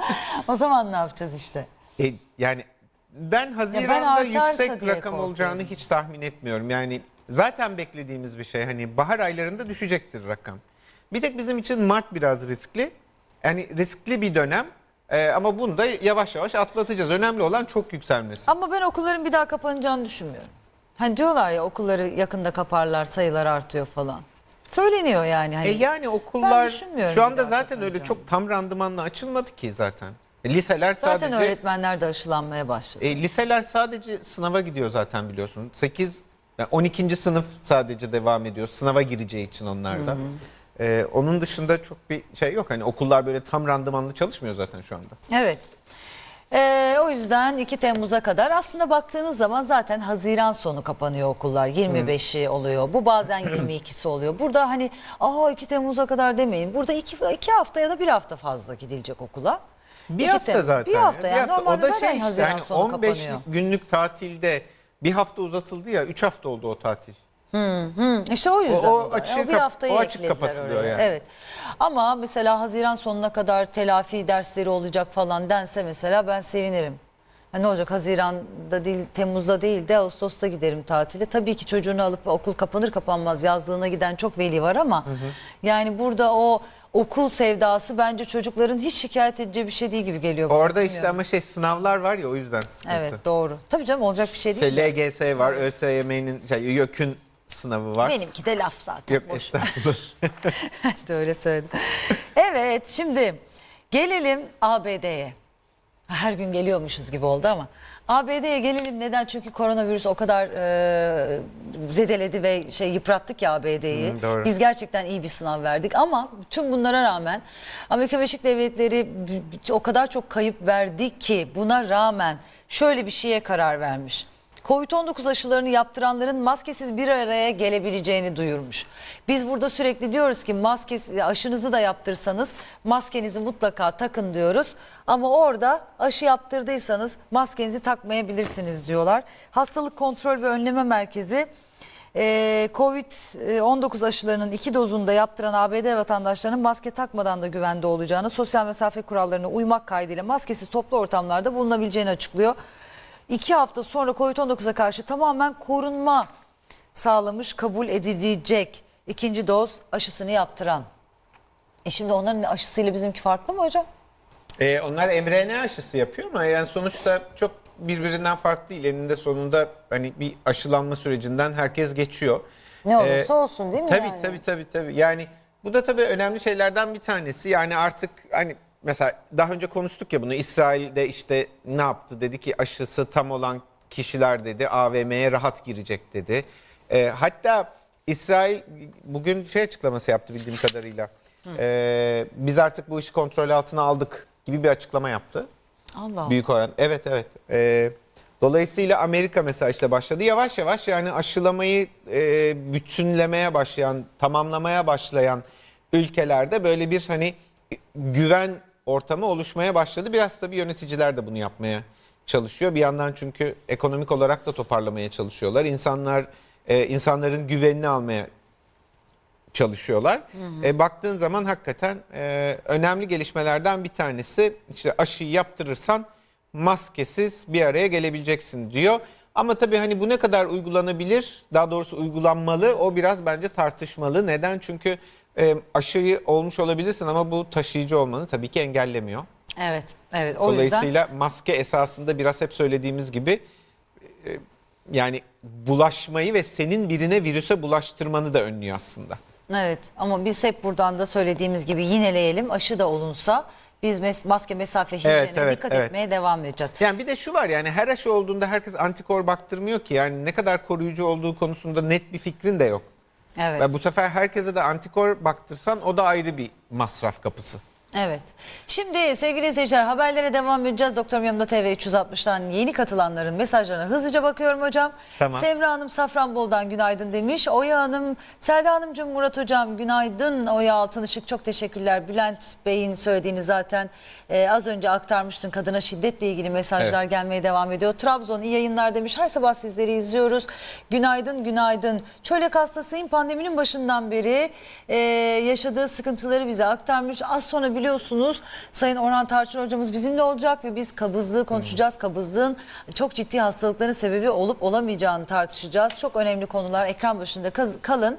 o zaman ne yapacağız işte? E, yani ben Haziran'da artarsa yüksek diye rakam olacağını hiç tahmin etmiyorum. Yani zaten beklediğimiz bir şey. Hani bahar aylarında düşecektir rakam. Bir tek bizim için Mart biraz riskli. Yani riskli bir dönem. E, ama bunu da yavaş yavaş atlatacağız. Önemli olan çok yükselmesi. Ama ben okulların bir daha kapanacağını düşünmüyorum. Hani diyorlar ya okulları yakında kaparlar sayılar artıyor falan. Söyleniyor yani. Hani. E yani okullar şu anda zaten öyle çok tam randımanla açılmadı ki zaten. E, liseler Zaten sadece öğretmenler de aşılanmaya başladı. E, liseler sadece sınava gidiyor zaten biliyorsun. 8 yani 12. sınıf sadece devam ediyor. Sınava gireceği için onlar da. E, onun dışında çok bir şey yok. Hani okullar böyle tam randımanlı çalışmıyor zaten şu anda. Evet. Ee, o yüzden 2 Temmuz'a kadar aslında baktığınız zaman zaten Haziran sonu kapanıyor okullar. 25'i oluyor. Bu bazen 22'si oluyor. Burada hani aa 2 Temmuz'a kadar demeyin. Burada 2 iki hafta ya da bir hafta fazla gidilecek okula. Bir 2 hafta Temmuz- zaten. Bir hafta ya, yani bir hafta. normalde O da şey işte Haziran yani sonu 15 kapanıyor. günlük tatilde bir hafta uzatıldı ya 3 hafta oldu o tatil. Hı, işte o yüzden. O- o açığı bir haftayı o açık kapatılıyor oraya. yani. Evet. Ama mesela Haziran sonuna kadar telafi dersleri olacak falan dense mesela ben sevinirim. Ha, ne olacak Haziran'da değil Temmuz'da değil de Ağustos'ta giderim tatile. Tabii ki çocuğunu alıp okul kapanır kapanmaz yazlığına giden çok veli var ama yani burada o okul sevdası bence çocukların hiç şikayet edeceği bir şey değil gibi geliyor. bana. Orada işte ama şey sınavlar var ya o yüzden sıkıntı. Evet doğru. Tabii canım olacak bir şey değil. Şey, LGS var, ÖSYM'nin şey, YÖK'ün sınavı var. Benimki de laf zaten. Yok boş estağfurullah. de öyle söyledim. Evet şimdi gelelim ABD'ye. Her gün geliyormuşuz gibi oldu ama. ABD'ye gelelim neden? Çünkü koronavirüs o kadar e, zedeledi ve şey yıprattık ya ABD'yi. Biz gerçekten iyi bir sınav verdik ama tüm bunlara rağmen Amerika Birleşik Devletleri o kadar çok kayıp verdi ki buna rağmen şöyle bir şeye karar vermiş. Covid-19 aşılarını yaptıranların maskesiz bir araya gelebileceğini duyurmuş. Biz burada sürekli diyoruz ki maskesi, aşınızı da yaptırsanız maskenizi mutlaka takın diyoruz. Ama orada aşı yaptırdıysanız maskenizi takmayabilirsiniz diyorlar. Hastalık Kontrol ve Önleme Merkezi ee, Covid-19 aşılarının iki dozunu da yaptıran ABD vatandaşlarının maske takmadan da güvende olacağını, sosyal mesafe kurallarına uymak kaydıyla maskesiz toplu ortamlarda bulunabileceğini açıklıyor. İki hafta sonra Covid-19'a karşı tamamen korunma sağlamış, kabul edilecek ikinci doz aşısını yaptıran. E şimdi onların aşısıyla bizimki farklı mı hocam? Ee, onlar mRNA aşısı yapıyor ama yani sonuçta çok birbirinden farklı değil. Eninde sonunda hani bir aşılanma sürecinden herkes geçiyor. Ne olursa Ee, olsun değil mi Tabii yani? tabii tabii tabii. Yani bu da tabii önemli şeylerden bir tanesi. Yani artık hani mesela daha önce konuştuk ya bunu İsrail'de işte ne yaptı dedi ki aşısı tam olan kişiler dedi AVM'ye rahat girecek dedi. Ee, hatta İsrail bugün şey açıklaması yaptı bildiğim kadarıyla. Ee, biz artık bu işi kontrol altına aldık gibi bir açıklama yaptı. Allah Büyük oran. Evet evet. Ee, dolayısıyla Amerika mesela işte başladı. Yavaş yavaş yani aşılamayı e, bütünlemeye başlayan, tamamlamaya başlayan ülkelerde böyle bir hani güven ortamı oluşmaya başladı. Biraz tabii yöneticiler de bunu yapmaya çalışıyor. Bir yandan çünkü ekonomik olarak da toparlamaya çalışıyorlar. İnsanlar e, insanların güvenini almaya çalışıyorlar. E, baktığın zaman hakikaten e, önemli gelişmelerden bir tanesi işte aşıyı yaptırırsan maskesiz bir araya gelebileceksin diyor. Ama tabii hani bu ne kadar uygulanabilir, daha doğrusu uygulanmalı o biraz bence tartışmalı. Neden? Çünkü e, aşıyı olmuş olabilirsin ama bu taşıyıcı olmanı tabii ki engellemiyor. Evet, evet. O yüzden Dolayısıyla maske esasında biraz hep söylediğimiz gibi e, yani bulaşmayı ve senin birine virüse bulaştırmanı da önlüyor aslında. Evet ama biz hep buradan da söylediğimiz gibi yineleyelim aşı da olunsa biz mes- maske mesafe hijyenine Evet, evet, dikkat evet. etmeye devam edeceğiz. Yani bir de şu var yani her aşı olduğunda herkes antikor baktırmıyor ki. Yani ne kadar koruyucu olduğu konusunda net bir fikrin de yok. Evet. Ve bu sefer herkese de antikor baktırsan o da ayrı bir masraf kapısı. Evet. Şimdi sevgili izleyiciler haberlere devam edeceğiz. Doktor Yanımda TV 360'tan yeni katılanların mesajlarına hızlıca bakıyorum hocam. Tamam. Semra Hanım Safranbol'dan günaydın demiş. Oya Hanım, Selda Hanımcığım, Murat Hocam günaydın. Oya Altınışık çok teşekkürler. Bülent Bey'in söylediğini zaten e, az önce aktarmıştın. Kadına şiddetle ilgili mesajlar Evet. gelmeye devam ediyor. Trabzon iyi yayınlar demiş. Her sabah sizleri izliyoruz. Günaydın, günaydın. Çölyak hastasıyım. Pandeminin başından beri e, yaşadığı sıkıntıları bize aktarmış. Az sonra biliyorsunuz Sayın Orhan Tarçın hocamız bizimle olacak ve biz kabızlığı konuşacağız. Kabızlığın çok ciddi hastalıkların sebebi olup olamayacağını tartışacağız. Çok önemli konular. Ekran başında kalın.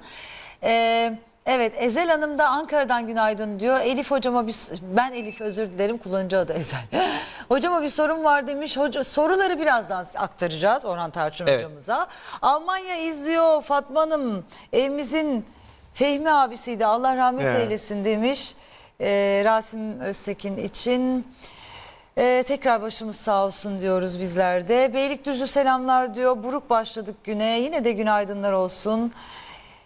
Eee Evet Ezel Hanım da Ankara'dan günaydın diyor. Elif hocama bir ben Elif özür dilerim kullanıcı adı Ezel. hocama bir sorun var demiş. Hoca, soruları birazdan aktaracağız Orhan Tarçın Evet. hocamıza. Almanya izliyor Fatma Hanım evimizin Fehmi abisiydi Allah rahmet Evet. eylesin demiş. Ee, Rasim Öztekin için. Ee, tekrar başımız sağ olsun diyoruz bizler de. Beylikdüzü selamlar diyor. Buruk başladık güne. Yine de günaydınlar olsun.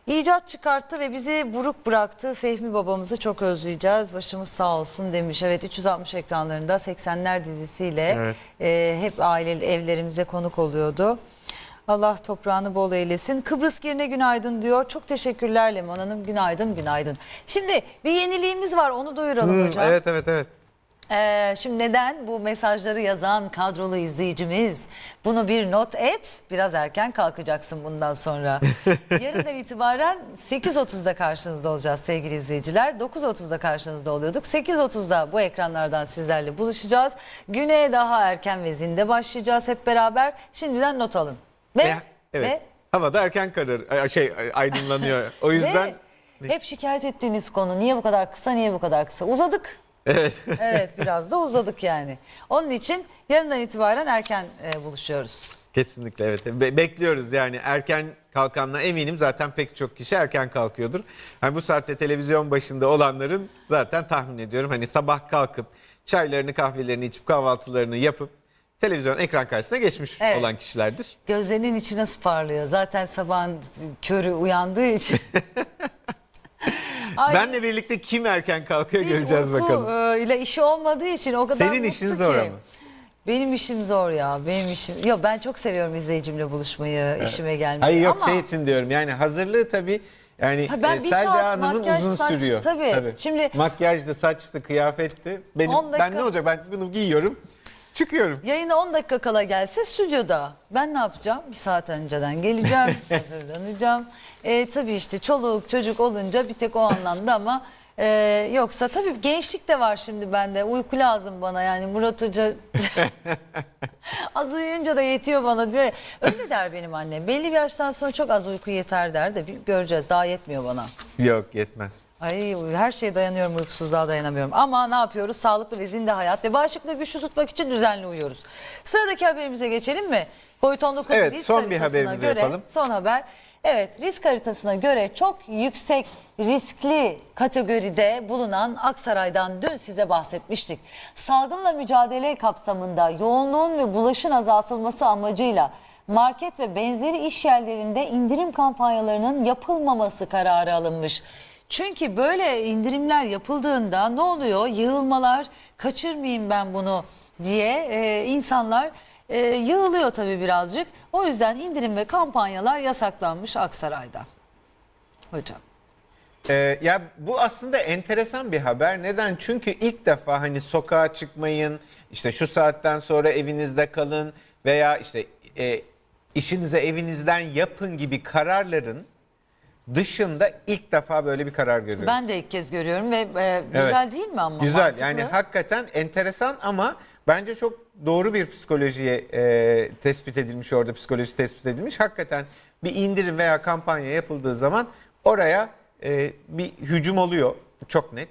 İcat çıkarttı ve bizi buruk bıraktı. Fehmi babamızı çok özleyeceğiz. Başımız sağ olsun demiş. Evet 360 ekranlarında 80'ler dizisiyle Evet. e, hep aile evlerimize konuk oluyordu. Allah toprağını bol eylesin. Kıbrıs Girne günaydın diyor. Çok teşekkürler Leman Hanım. Günaydın günaydın. Şimdi bir yeniliğimiz var onu duyuralım Hmm, hocam. evet evet evet. Ee, şimdi neden bu mesajları yazan kadrolu izleyicimiz bunu bir not et biraz erken kalkacaksın bundan sonra. Yarından itibaren 8.30'da karşınızda olacağız sevgili izleyiciler. 9.30'da karşınızda oluyorduk. 8.30'da bu ekranlardan sizlerle buluşacağız. Güne daha erken ve zinde başlayacağız hep beraber. Şimdiden not alın. Ve, Ve- evet. ve Havada erken karır ay- şey aydınlanıyor. O yüzden ve hep şikayet ettiğiniz konu niye bu kadar kısa niye bu kadar kısa uzadık. evet. Evet biraz da uzadık yani. Onun için yarından itibaren erken e, buluşuyoruz. Kesinlikle evet. Be- bekliyoruz yani erken kalkanlar eminim zaten pek çok kişi erken kalkıyordur. Hani bu saatte televizyon başında olanların zaten tahmin ediyorum hani sabah kalkıp çaylarını kahvelerini içip kahvaltılarını yapıp televizyon ekran karşısına geçmiş Evet. olan kişilerdir. Gözlerinin içi nasıl parlıyor? Zaten sabahın körü uyandığı için. Ay, Benle birlikte kim erken kalkıyor hiç göreceğiz uyku, bakalım. e, ile işi olmadığı için o kadar Senin mutlu işin ki. zor ama. Benim işim zor ya. Benim işim. Yok ben çok seviyorum izleyicimle buluşmayı, işime gelmeyi. Hayır yok Ama- şey için diyorum yani hazırlığı tabii yani Ha, ben e, bir Selda Hanım'ın makyaj, uzun saç- sürüyor. tabii. Şimdi- Makyajdı, saçtı, kıyafetti. Benim, On dakika- Ben ne olacak ben bunu giyiyorum çıkıyorum. Yayına 10 dakika kala gelse stüdyoda. Ben ne yapacağım? Bir saat önceden geleceğim, hazırlanacağım. E, tabii işte çoluk çocuk olunca bir tek o anlamda ama e, yoksa tabii gençlik de var şimdi bende. Uyku lazım bana yani Murat Hoca az uyuyunca da yetiyor bana diyor. Öyle der benim annem. Belli bir yaştan sonra çok az uyku yeter der de bir göreceğiz daha yetmiyor bana. Yok yetmez. Ay her şeye dayanıyorum uykusuzluğa dayanamıyorum. Ama ne yapıyoruz? Sağlıklı ve zinde hayat ve bağışıklığı güçlü tutmak için düzenli uyuyoruz. Sıradaki haberimize geçelim mi? Covid-19 Evet, risk son bir haberimizi göre, yapalım. Son haber. Evet risk haritasına göre çok yüksek riskli kategoride bulunan Aksaray'dan dün size bahsetmiştik. Salgınla mücadele kapsamında yoğunluğun ve bulaşın azaltılması amacıyla market ve benzeri iş yerlerinde indirim kampanyalarının yapılmaması kararı alınmış. Çünkü böyle indirimler yapıldığında ne oluyor? Yığılmalar, kaçırmayayım ben bunu diye e, insanlar e, yığılıyor tabii birazcık. O yüzden indirim ve kampanyalar yasaklanmış Aksaray'da. Hocam. Ee, ya bu aslında enteresan bir haber. Neden? Çünkü ilk defa hani sokağa çıkmayın, işte şu saatten sonra evinizde kalın veya işte e, işinize evinizden yapın gibi kararların dışında ilk defa böyle bir karar görüyoruz. Ben de ilk kez görüyorum ve e, güzel değil mi ama? Güzel Mantıklı. yani hakikaten enteresan ama bence çok doğru bir psikolojiye e, tespit edilmiş orada psikoloji tespit edilmiş. Hakikaten bir indirim veya kampanya yapıldığı zaman oraya e, bir hücum oluyor çok net.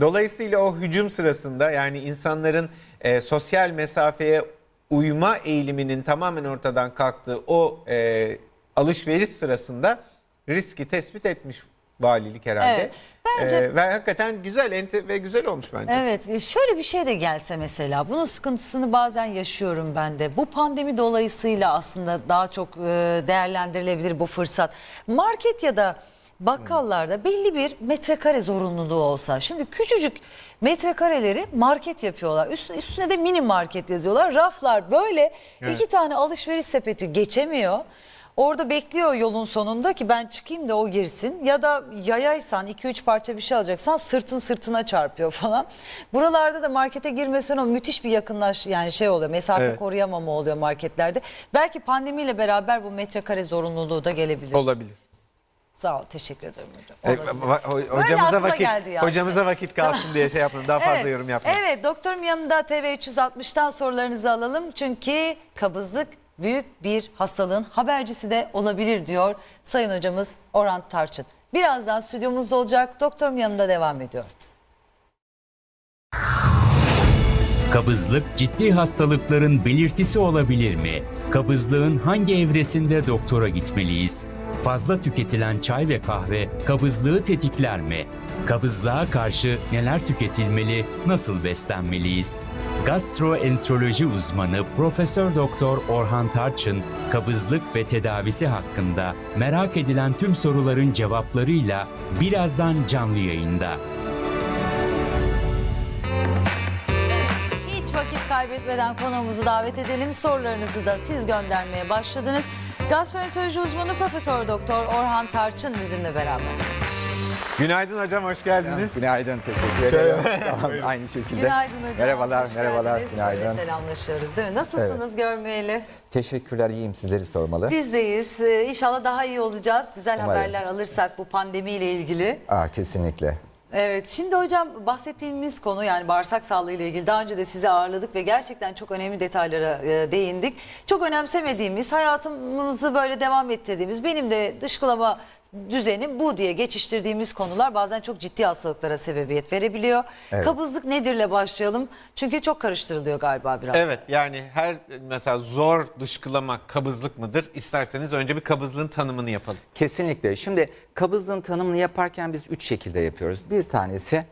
Dolayısıyla o hücum sırasında yani insanların e, sosyal mesafeye uyma eğiliminin tamamen ortadan kalktığı o e, alışveriş sırasında riski tespit etmiş valilik herhalde. Evet. Ben Bence Ee, ve hakikaten güzel ve güzel olmuş bence. Evet e, şöyle bir şey de gelse mesela bunun sıkıntısını bazen yaşıyorum ben de. Bu pandemi dolayısıyla aslında daha çok e, değerlendirilebilir bu fırsat. Market ya da bakkallarda belli bir metrekare zorunluluğu olsa. Şimdi küçücük metrekareleri market yapıyorlar. Üst- Üstüne de mini market yazıyorlar. Raflar böyle Evet. iki tane alışveriş sepeti geçemiyor. Orada bekliyor yolun sonunda ki ben çıkayım da o girsin. Ya da yayaysan 2-3 parça bir şey alacaksan sırtın sırtına çarpıyor falan. Buralarda da markete girmesen o müthiş bir yakınlaş yani şey oluyor. Mesafe Evet. koruyamama oluyor marketlerde. Belki pandemiyle beraber bu metrekare zorunluluğu da gelebilir. Olabilir. Sağ ol teşekkür ederim hocam. Olabilir. va- ho- aklıma hocamıza vakit geldi ya hocamıza işte. vakit kalsın diye şey yapmadım. Daha fazla yorum yapmayayım. Evet doktorum yanında TV 360'tan sorularınızı alalım. Çünkü kabızlık büyük bir hastalığın habercisi de olabilir diyor Sayın Hocamız Orhan Tarçın. Birazdan stüdyomuzda olacak. Doktorum yanında devam ediyor. Kabızlık ciddi hastalıkların belirtisi olabilir mi? Kabızlığın hangi evresinde doktora gitmeliyiz? Fazla tüketilen çay ve kahve kabızlığı tetikler mi? Kabızlığa karşı neler tüketilmeli, nasıl beslenmeliyiz? Gastroenteroloji uzmanı Profesör Doktor Orhan Tarçın, kabızlık ve tedavisi hakkında merak edilen tüm soruların cevaplarıyla birazdan canlı yayında. Hiç vakit kaybetmeden konuğumuzu davet edelim. Sorularınızı da siz göndermeye başladınız. Gastroenteroloji uzmanı Profesör Doktor Orhan Tarçın bizimle beraber. Günaydın hocam hoş geldiniz. Günaydın, teşekkür ederim. Tamam, Aynı şekilde. Günaydın hocam. Merhabalar, hoş merhabalar, geldiniz. Günaydın. selamlaşıyoruz değil mi? Nasılsınız görmeyeli? Teşekkürler, iyiyim. Sizleri sormalı. Bizdeyiz. Ee, İnşallah daha iyi olacağız. Güzel Umarım. haberler alırsak bu pandemiyle ilgili. Aa, kesinlikle. Evet şimdi hocam bahsettiğimiz konu yani bağırsak sağlığı ile ilgili daha önce de sizi ağırladık ve gerçekten çok önemli detaylara e, değindik. Çok önemsemediğimiz hayatımızı böyle devam ettirdiğimiz benim de dışkılama düzenim bu diye geçiştirdiğimiz konular bazen çok ciddi hastalıklara sebebiyet verebiliyor. Evet. Kabızlık nedirle başlayalım? Çünkü çok karıştırılıyor galiba biraz. Evet yani her mesela zor dışkılamak kabızlık mıdır? İsterseniz önce bir kabızlığın tanımını yapalım. Kesinlikle. Şimdi kabızlığın tanımını yaparken biz üç şekilde yapıyoruz. Bir tanesi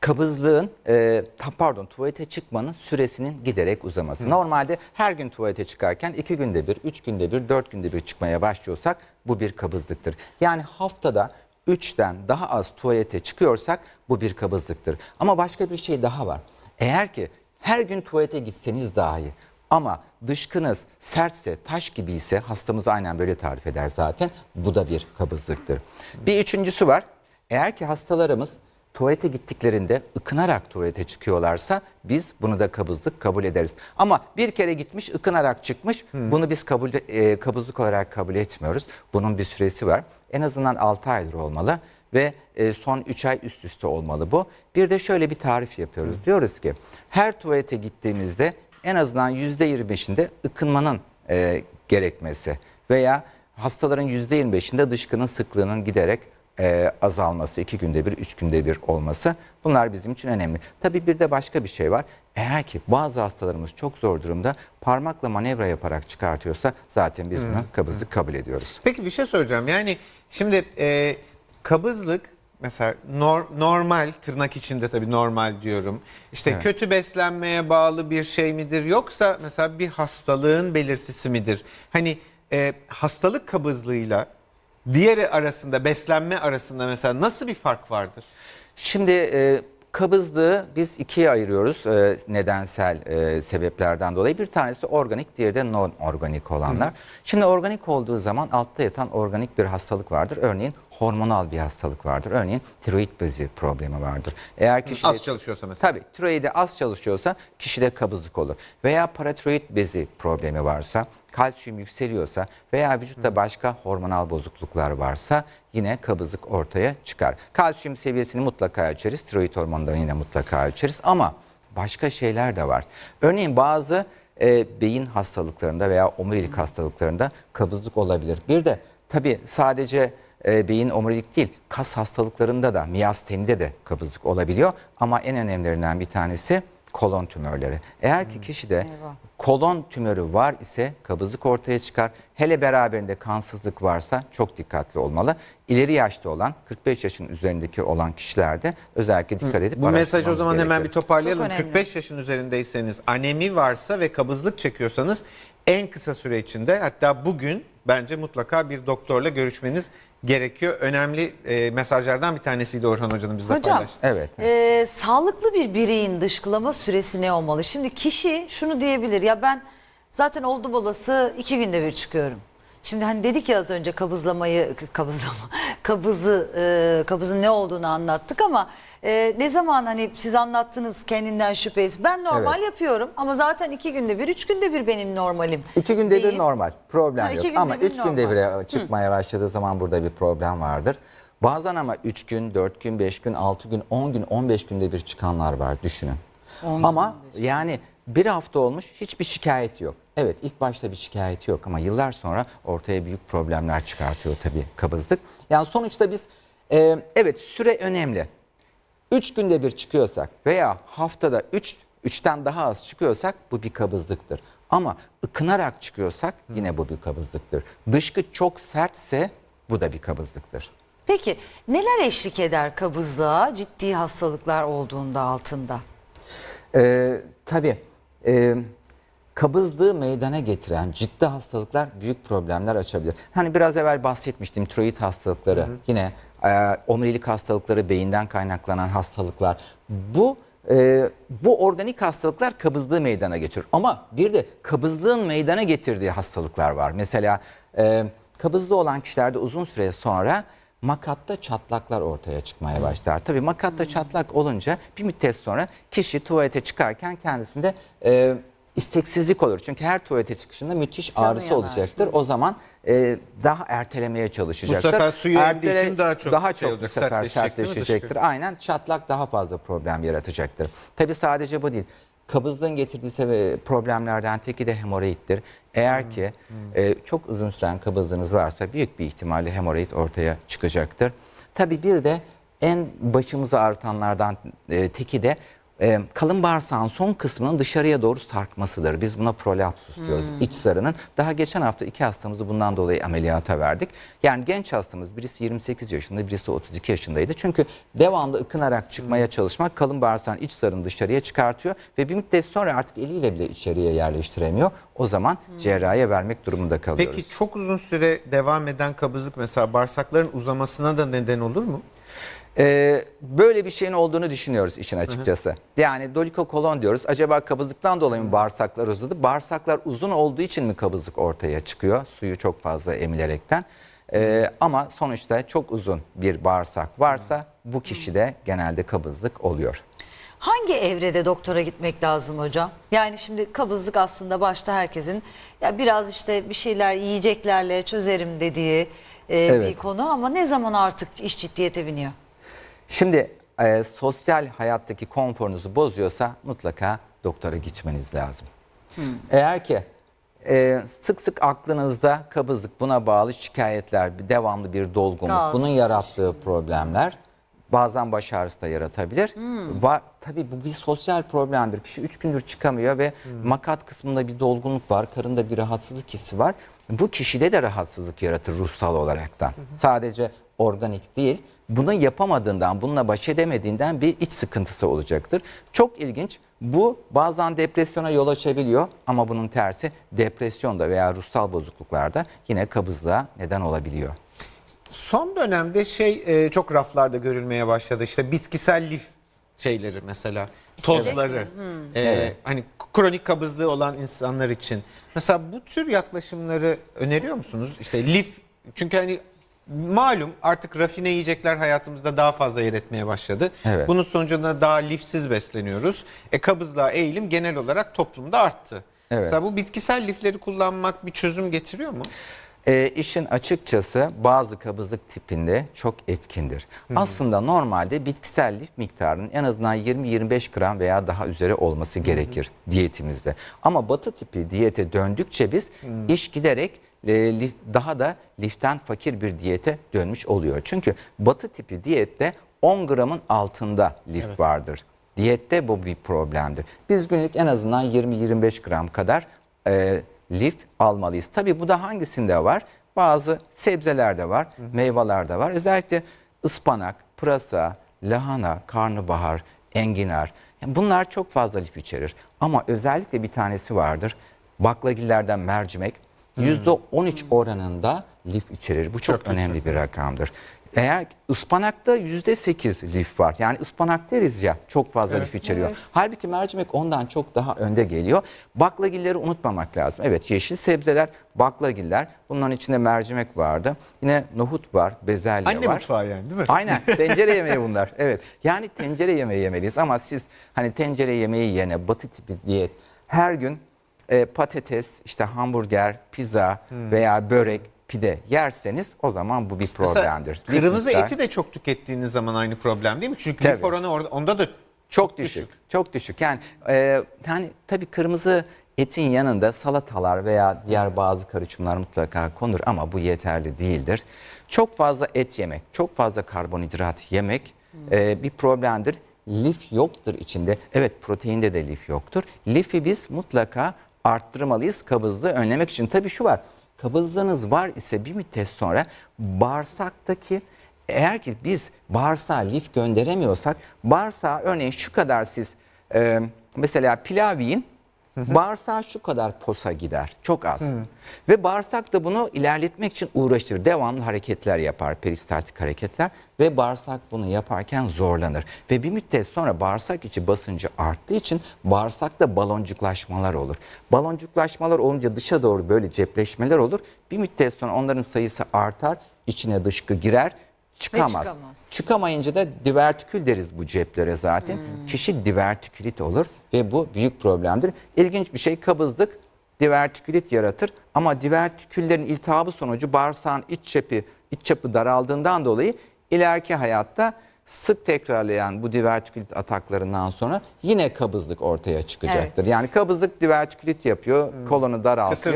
kabızlığın, e, pardon tuvalete çıkmanın süresinin giderek uzaması. Normalde her gün tuvalete çıkarken iki günde bir, üç günde bir, dört günde bir çıkmaya başlıyorsak bu bir kabızlıktır. Yani haftada 3'ten daha az tuvalete çıkıyorsak bu bir kabızlıktır. Ama başka bir şey daha var. Eğer ki her gün tuvalete gitseniz dahi ama dışkınız sertse, taş gibi ise hastamız aynen böyle tarif eder zaten. Bu da bir kabızlıktır. Bir üçüncüsü var. Eğer ki hastalarımız tuvalete gittiklerinde ıkınarak tuvalete çıkıyorlarsa biz bunu da kabızlık kabul ederiz. Ama bir kere gitmiş ıkınarak çıkmış bunu biz kabul e, kabızlık olarak kabul etmiyoruz. Bunun bir süresi var. En azından 6 aydır olmalı ve e, son 3 ay üst üste olmalı bu. Bir de şöyle bir tarif yapıyoruz. Diyoruz ki her tuvalete gittiğimizde en azından %25'inde ıkınmanın e, gerekmesi veya hastaların %25'inde dışkının sıklığının giderek e, azalması, iki günde bir, üç günde bir olması bunlar bizim için önemli. Tabii bir de başka bir şey var. Eğer ki bazı hastalarımız çok zor durumda parmakla manevra yaparak çıkartıyorsa zaten biz bunu kabızlık kabul ediyoruz. Peki bir şey soracağım. Yani şimdi e, kabızlık mesela nor- normal tırnak içinde tabii normal diyorum. İşte Evet. kötü beslenmeye bağlı bir şey midir yoksa mesela bir hastalığın belirtisi midir? Hani e, hastalık kabızlığıyla diğeri arasında beslenme arasında mesela nasıl bir fark vardır? Şimdi e, kabızlığı biz ikiye ayırıyoruz e, nedensel e, sebeplerden dolayı. Bir tanesi organik, diğeri de non-organik olanlar. Şimdi organik olduğu zaman altta yatan organik bir hastalık vardır. Örneğin hormonal bir hastalık vardır. Örneğin tiroid bezi problemi vardır. Eğer kişide, Az çalışıyorsa mesela. Tabii tiroidi az çalışıyorsa kişide kabızlık olur. Veya paratiroid bezi problemi varsa, kalsiyum yükseliyorsa veya vücutta başka hormonal bozukluklar varsa yine kabızlık ortaya çıkar. Kalsiyum seviyesini mutlaka ölçeriz, tiroid hormonlarını yine mutlaka ölçeriz ama başka şeyler de var. Örneğin bazı e, beyin hastalıklarında veya omurilik hastalıklarında kabızlık olabilir. Bir de tabii sadece e, beyin omurilik değil, kas hastalıklarında da miyastenide de kabızlık olabiliyor. Ama en önemlilerinden bir tanesi kolon tümörleri. Eğer ki kişide Eyvah. Kolon tümörü var ise kabızlık ortaya çıkar. Hele beraberinde kansızlık varsa çok dikkatli olmalı. İleri yaşta olan 45 yaşın üzerindeki olan kişilerde özellikle dikkat edip Bu mesajı o zaman hemen bir gerekiyor. toparlayalım. Çok önemli. 45 yaşın üzerindeyseniz anemi varsa ve kabızlık çekiyorsanız en kısa süre içinde hatta bugün bence mutlaka bir doktorla görüşmeniz gerekiyor. Önemli e, mesajlardan bir tanesiydi Orhan Hoca'nın bizle Hocam, paylaştığı. Evet. Ee, sağlıklı bir bireyin dışkılama süresi ne olmalı? Şimdi kişi şunu diyebilir ya ben zaten oldum olası iki günde bir çıkıyorum. Şimdi hani dedik ya az önce kabızlamayı kabızlama kabızı e, kabızın ne olduğunu anlattık ama e, ne zaman hani siz anlattınız kendinden şüphesiz ben normal Evet. yapıyorum ama zaten iki günde bir üç günde bir benim normalim. İki günde bir deyip- normal. Problem Ha, iki yok. günde Ama bir üç günde normal. bire çıkmaya başladığı zaman burada bir problem vardır. Bazen ama 3 gün, 4 gün, 5 gün, 6 gün, 10 gün, 15 günde bir çıkanlar var düşünün. Ama yani bir hafta olmuş hiçbir şikayet yok. Evet ilk başta bir şikayeti yok ama yıllar sonra ortaya büyük problemler çıkartıyor tabii kabızlık. Yani sonuçta biz e, evet süre önemli. 3 günde bir çıkıyorsak veya haftada 3 3'ten daha az çıkıyorsak bu bir kabızlıktır. Ama ıkınarak çıkıyorsak yine bu bir kabızlıktır. Dışkı çok sertse bu da bir kabızlıktır. Peki neler eşlik eder kabızlığa ciddi hastalıklar olduğunda altında? Ee, tabii e, kabızlığı meydana getiren ciddi hastalıklar büyük problemler açabilir. Hani biraz evvel bahsetmiştim tiroid hastalıkları yine e, omurilik hastalıkları beyinden kaynaklanan hastalıklar. Bu e, bu organik hastalıklar kabızlığı meydana getirir. Ama bir de kabızlığın meydana getirdiği hastalıklar var. Mesela e, kabızlı olan kişilerde uzun süre sonra makatta çatlaklar ortaya çıkmaya başlar. Tabii makatta çatlak olunca bir müddet sonra kişi tuvalete çıkarken kendisinde e, isteksizlik olur. Çünkü her tuvalete çıkışında müthiş Canı ağrısı yanar. olacaktır. O zaman e, daha ertelemeye çalışacaktır. sefer suyu emdiği için daha çok daha şey çok bu olacak, sefer değil mi sertleşecektir. Aynen çatlak daha fazla problem yaratacaktır. Tabii sadece bu değil. Kabızlığın getirdiği problemlerden teki de hemoroiddir. Eğer ki e, çok uzun süren kabızlığınız varsa büyük bir ihtimalle hemoroid ortaya çıkacaktır. Tabii bir de en başımızı ağrıtanlardan e, teki de e, kalın bağırsağın son kısmının dışarıya doğru sarkmasıdır. Biz buna prolapsus diyoruz. İç sarının. Daha geçen hafta iki hastamızı bundan dolayı ameliyata verdik. Yani genç hastamız birisi 28 yaşında birisi 32 yaşındaydı. Çünkü devamlı ıkınarak çıkmaya çalışmak kalın bağırsağın iç sarını dışarıya çıkartıyor ve bir müddet sonra artık eliyle bile içeriye yerleştiremiyor. O zaman cerrahiye vermek durumunda kalıyoruz. Peki çok uzun süre devam eden kabızlık mesela bağırsakların uzamasına da neden olur mu? Ee, böyle bir şeyin olduğunu düşünüyoruz işin açıkçası. Yani dolikokolon diyoruz. Acaba kabızlıktan dolayı mı bağırsaklar uzadı? Bağırsaklar uzun olduğu için mi kabızlık ortaya çıkıyor? Suyu çok fazla emilerekten. Ee, ama sonuçta çok uzun bir bağırsak varsa bu kişide genelde kabızlık oluyor. Hangi evrede doktora gitmek lazım hocam? Yani şimdi kabızlık aslında başta herkesin ya biraz işte bir şeyler yiyeceklerle çözerim dediği e, bir Evet. konu ama ne zaman artık iş ciddiyete biniyor? Şimdi e, sosyal hayattaki konforunuzu bozuyorsa mutlaka doktora gitmeniz lazım. Eğer ki e, sık sık aklınızda kabızlık buna bağlı şikayetler, bir devamlı bir dolgunluk, Gaz, bunun yarattığı problemler bazen baş ağrısı da yaratabilir. Var, tabii bu bir sosyal problemdir. Kişi 3 gündür çıkamıyor ve makat kısmında bir dolgunluk var, karında bir rahatsızlık hissi var. Bu kişide de rahatsızlık yaratır ruhsal olaraktan. Sadece organik değil. Bunu yapamadığından, bununla baş edemediğinden bir iç sıkıntısı olacaktır. Çok ilginç. Bu bazen depresyona yol açabiliyor ama bunun tersi depresyonda veya ruhsal bozukluklarda yine kabızlığa neden olabiliyor. Son dönemde şey e, çok raflarda görülmeye başladı. İşte bitkisel lif şeyleri mesela tozları. E, Evet. Hani kronik kabızlığı olan insanlar için. Mesela bu tür yaklaşımları öneriyor musunuz? İşte lif çünkü hani malum artık rafine yiyecekler hayatımızda daha fazla yer etmeye başladı. Evet. Bunun sonucunda daha lifsiz besleniyoruz. E kabızlığa eğilim genel olarak toplumda arttı. Evet. Mesela bu bitkisel lifleri kullanmak bir çözüm getiriyor mu? E, işin açıkçası bazı kabızlık tipinde çok etkindir. Aslında normalde bitkisel lif miktarının en azından 20-25 gram veya daha üzeri olması gerekir diyetimizde. Ama batı tipi diyete döndükçe biz iş giderek e, daha da liften fakir bir diyete dönmüş oluyor. Çünkü batı tipi diyette 10 gramın altında lif vardır. Diyette bu bir problemdir. Biz günlük en azından 20-25 gram kadar e, lif almalıyız. Tabii bu da hangisinde var? Bazı sebzelerde var, meyvelerde var. Özellikle ıspanak, pırasa, lahana, karnabahar, enginar. Yani bunlar çok fazla lif içerir. Ama özellikle bir tanesi vardır. Baklagillerden mercimek. %13 oranında lif içerir. Bu çok, önemli bir rakamdır. Eğer ıspanakta %8 lif var. Yani ıspanak deriz ya çok fazla lif içeriyor. Halbuki mercimek ondan çok daha önde geliyor. Baklagilleri unutmamak lazım. Evet yeşil sebzeler, baklagiller. Bunların içinde mercimek vardı. Yine nohut var, bezelye Anne var. mutfağı yani değil mi? Aynen tencere yemeği bunlar. Evet. Yani tencere yemeği yemeliyiz ama siz hani tencere yemeği yerine batı tipi diyet her gün e, patates, işte hamburger, pizza veya börek, pide yerseniz o zaman bu bir Mesela problemdir. Lif Kırmızı miktar- eti de çok tükettiğiniz zaman aynı problem değil mi? Çünkü Tabii. lif oranı onda da çok düşük. Çok düşük. Yani e, yani tabii kırmızı etin yanında salatalar veya diğer bazı karışımlar mutlaka konur ama bu yeterli değildir. Çok fazla et yemek, çok fazla karbonhidrat yemek e, bir problemdir. Lif yoktur içinde. Evet proteinde de lif yoktur. Lifi biz mutlaka arttırmalıyız kabızlığı önlemek için. Tabii şu var. Kabızlığınız var ise bir müddet sonra bağırsaktaki eğer ki biz bağırsağa lif gönderemiyorsak bağırsağa örneğin şu kadar siz e, mesela pilav yiyin bağırsağa şu kadar posa gider çok az. Ve bağırsak da bunu ilerletmek için uğraşır. Devamlı hareketler yapar peristaltik hareketler ve bağırsak bunu yaparken zorlanır. Ve bir müddet sonra bağırsak içi basıncı arttığı için bağırsakta baloncuklaşmalar olur. Baloncuklaşmalar olunca dışa doğru böyle cepleşmeler olur. Bir müddet sonra onların sayısı artar, içine dışkı girer, çıkamaz. çıkamaz. Çıkamayınca da divertikül deriz bu ceplere zaten. Kişi divertikülit olur ve bu büyük problemdir. İlginç bir şey kabızlık divertikülit yaratır ama divertiküllerin iltihabı sonucu bağırsağın iç çapı, iç çapı daraldığından dolayı ileriki hayatta sık tekrarlayan bu divertikülit ataklarından sonra yine kabızlık ortaya çıkacaktır. Yani kabızlık divertikülit yapıyor, kolonu daraltıyor.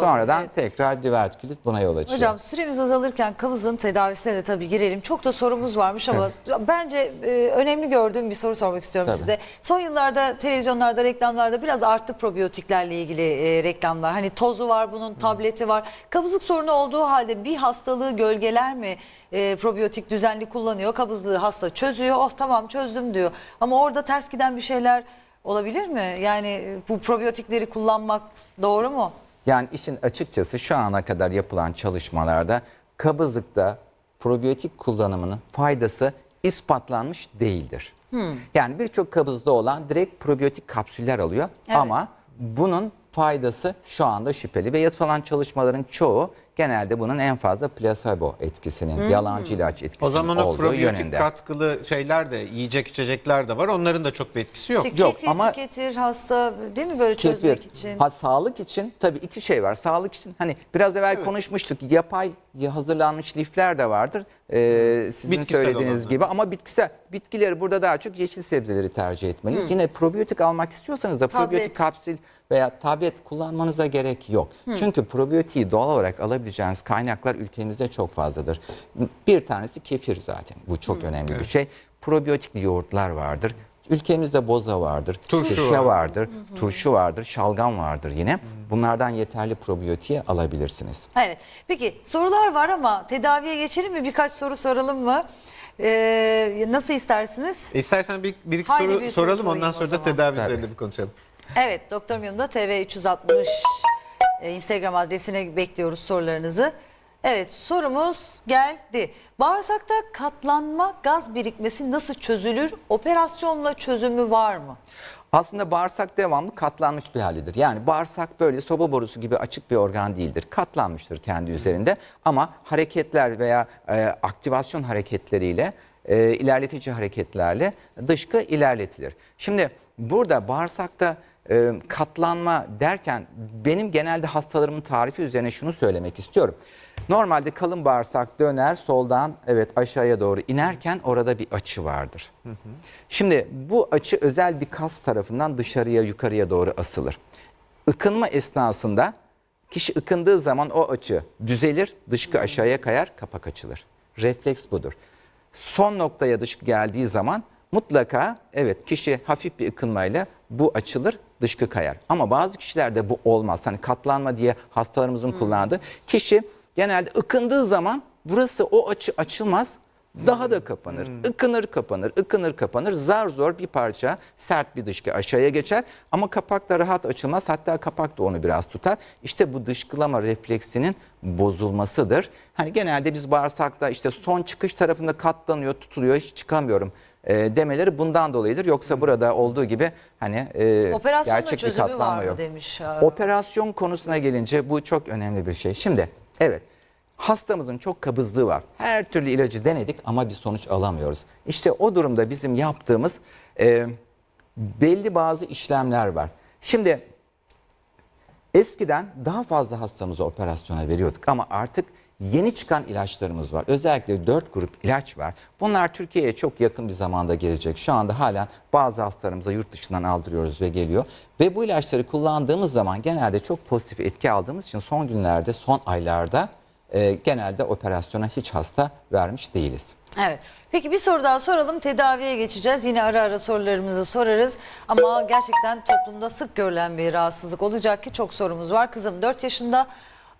Sonradan Evet. tekrar divertikülit buna yol açıyor. Hocam süremiz azalırken kabızlığın tedavisine de tabii girelim. Çok da sorumuz varmış ama bence e, önemli gördüğüm bir soru sormak istiyorum Tabii. size. Son yıllarda televizyonlarda, reklamlarda biraz arttı probiyotiklerle ilgili e, reklamlar. Hani tozu var bunun, tableti var. Kabızlık sorunu olduğu halde bir hastalığı gölgeler mi e, probiyotik düzenli kullanıyor? Kabızlığı hasta çözüyor. Oh tamam çözdüm diyor. Ama orada ters giden bir şeyler olabilir mi? Yani e, bu probiyotikleri kullanmak doğru mu? Yani işin açıkçası şu ana kadar yapılan çalışmalarda kabızlıkta probiyotik kullanımının faydası ispatlanmış değildir. Yani birçok kabızda olan direkt probiyotik kapsüller alıyor Evet. ama bunun faydası şu anda şüpheli ve yapılan çalışmaların çoğu genelde bunun en fazla plasebo etkisinin, yalancı ilaç etkisinin O zaman o olduğu probiyotik yönünde. katkılı şeyler de yiyecek içecekler de var. Onların da çok bir etkisi yok. İşte Yok, ama- tüketir hasta değil mi böyle Kefir. çözmek için? Ha, sağlık için tabii iki şey var. Sağlık için hani biraz evvel konuşmuştuk. Yapay hazırlanmış lifler de vardır. Ee, sizin Bitkisel söylediğiniz gibi ama bitkisel bitkileri burada daha çok yeşil sebzeleri tercih etmeliyiz. Yine probiyotik almak istiyorsanız da Tablet. probiyotik kapsül veya tablet kullanmanıza gerek yok. Çünkü probiyotiği doğal olarak alabileceğiniz kaynaklar ülkemizde çok fazladır. Bir tanesi kefir zaten. Bu çok önemli bir şey. Probiyotik yoğurtlar vardır. Ülkemizde boza vardır, Turşu turşu var. vardır, turşu vardır, şalgam vardır yine. Bunlardan yeterli probiyotiği alabilirsiniz. Evet. Peki sorular var ama tedaviye geçelim mi? Birkaç soru soralım mı? Ee, nasıl istersiniz? İstersen bir, bir iki Haydi soru bir soru soralım ondan sonra da tedavi Tabii. üzerinde bir konuşalım. Evet Doktor Miyum'da TV 360 e, Instagram adresine bekliyoruz sorularınızı. Evet sorumuz geldi. Bağırsakta katlanma gaz birikmesi nasıl çözülür? Operasyonla çözümü var mı? Aslında bağırsak devamlı katlanmış bir halidir. Yani bağırsak böyle soba borusu gibi açık bir organ değildir. Katlanmıştır kendi üzerinde ama hareketler veya e, aktivasyon hareketleriyle e, ilerletici hareketlerle dışkı ilerletilir. Şimdi burada bağırsakta e, katlanma derken benim genelde hastalarımın tarifi üzerine şunu söylemek istiyorum. Normalde kalın bağırsak döner soldan evet aşağıya doğru inerken orada bir açı vardır. Şimdi bu açı özel bir kas tarafından dışarıya yukarıya doğru asılır. Ikınma esnasında kişi ıkındığı zaman o açı düzelir, dışkı aşağıya kayar, kapak açılır. Refleks budur. Son noktaya dışkı geldiği zaman mutlaka evet kişi hafif bir ıkınmayla bu açılır dışkı kayar. Ama bazı kişilerde bu olmaz. Hani katlanma diye hastalarımızın kullandığı. Kişi genelde ıkındığı zaman burası o açı açılmaz. Daha da kapanır. Ikınır kapanır, ıkınır kapanır. Zar zor bir parça sert bir dışkı aşağıya geçer. Ama kapak da rahat açılmaz. Hatta kapak da onu biraz tutar. İşte bu dışkılama refleksinin bozulmasıdır. Hani genelde biz bağırsakta işte son çıkış tarafında katlanıyor, tutuluyor, hiç çıkamıyorum e, demeleri bundan dolayıdır. Yoksa burada olduğu gibi hani e, Operasyonla gerçek bir çözümü var katlanma mı yok. demiş. Aa, Operasyon konusuna gelince bu çok önemli bir şey. Şimdi evet hastamızın çok kabızlığı var. Her türlü ilacı denedik ama bir sonuç alamıyoruz. İşte o durumda bizim yaptığımız e, belli bazı işlemler var. Şimdi eskiden daha fazla hastamızı operasyona veriyorduk ama artık yeni çıkan ilaçlarımız var. Özellikle 4 grup ilaç var. Bunlar Türkiye'ye çok yakın bir zamanda gelecek. Şu anda halen bazı hastalarımıza yurt dışından aldırıyoruz ve geliyor. Ve bu ilaçları kullandığımız zaman genelde çok pozitif etki aldığımız için son günlerde, son aylarda e, genelde operasyona hiç hasta vermiş değiliz. Evet. Peki bir soru daha soralım. Tedaviye geçeceğiz. Yine ara ara sorularımızı sorarız. Ama gerçekten toplumda sık görülen bir rahatsızlık olacak ki çok sorumuz var. Kızım 4 yaşında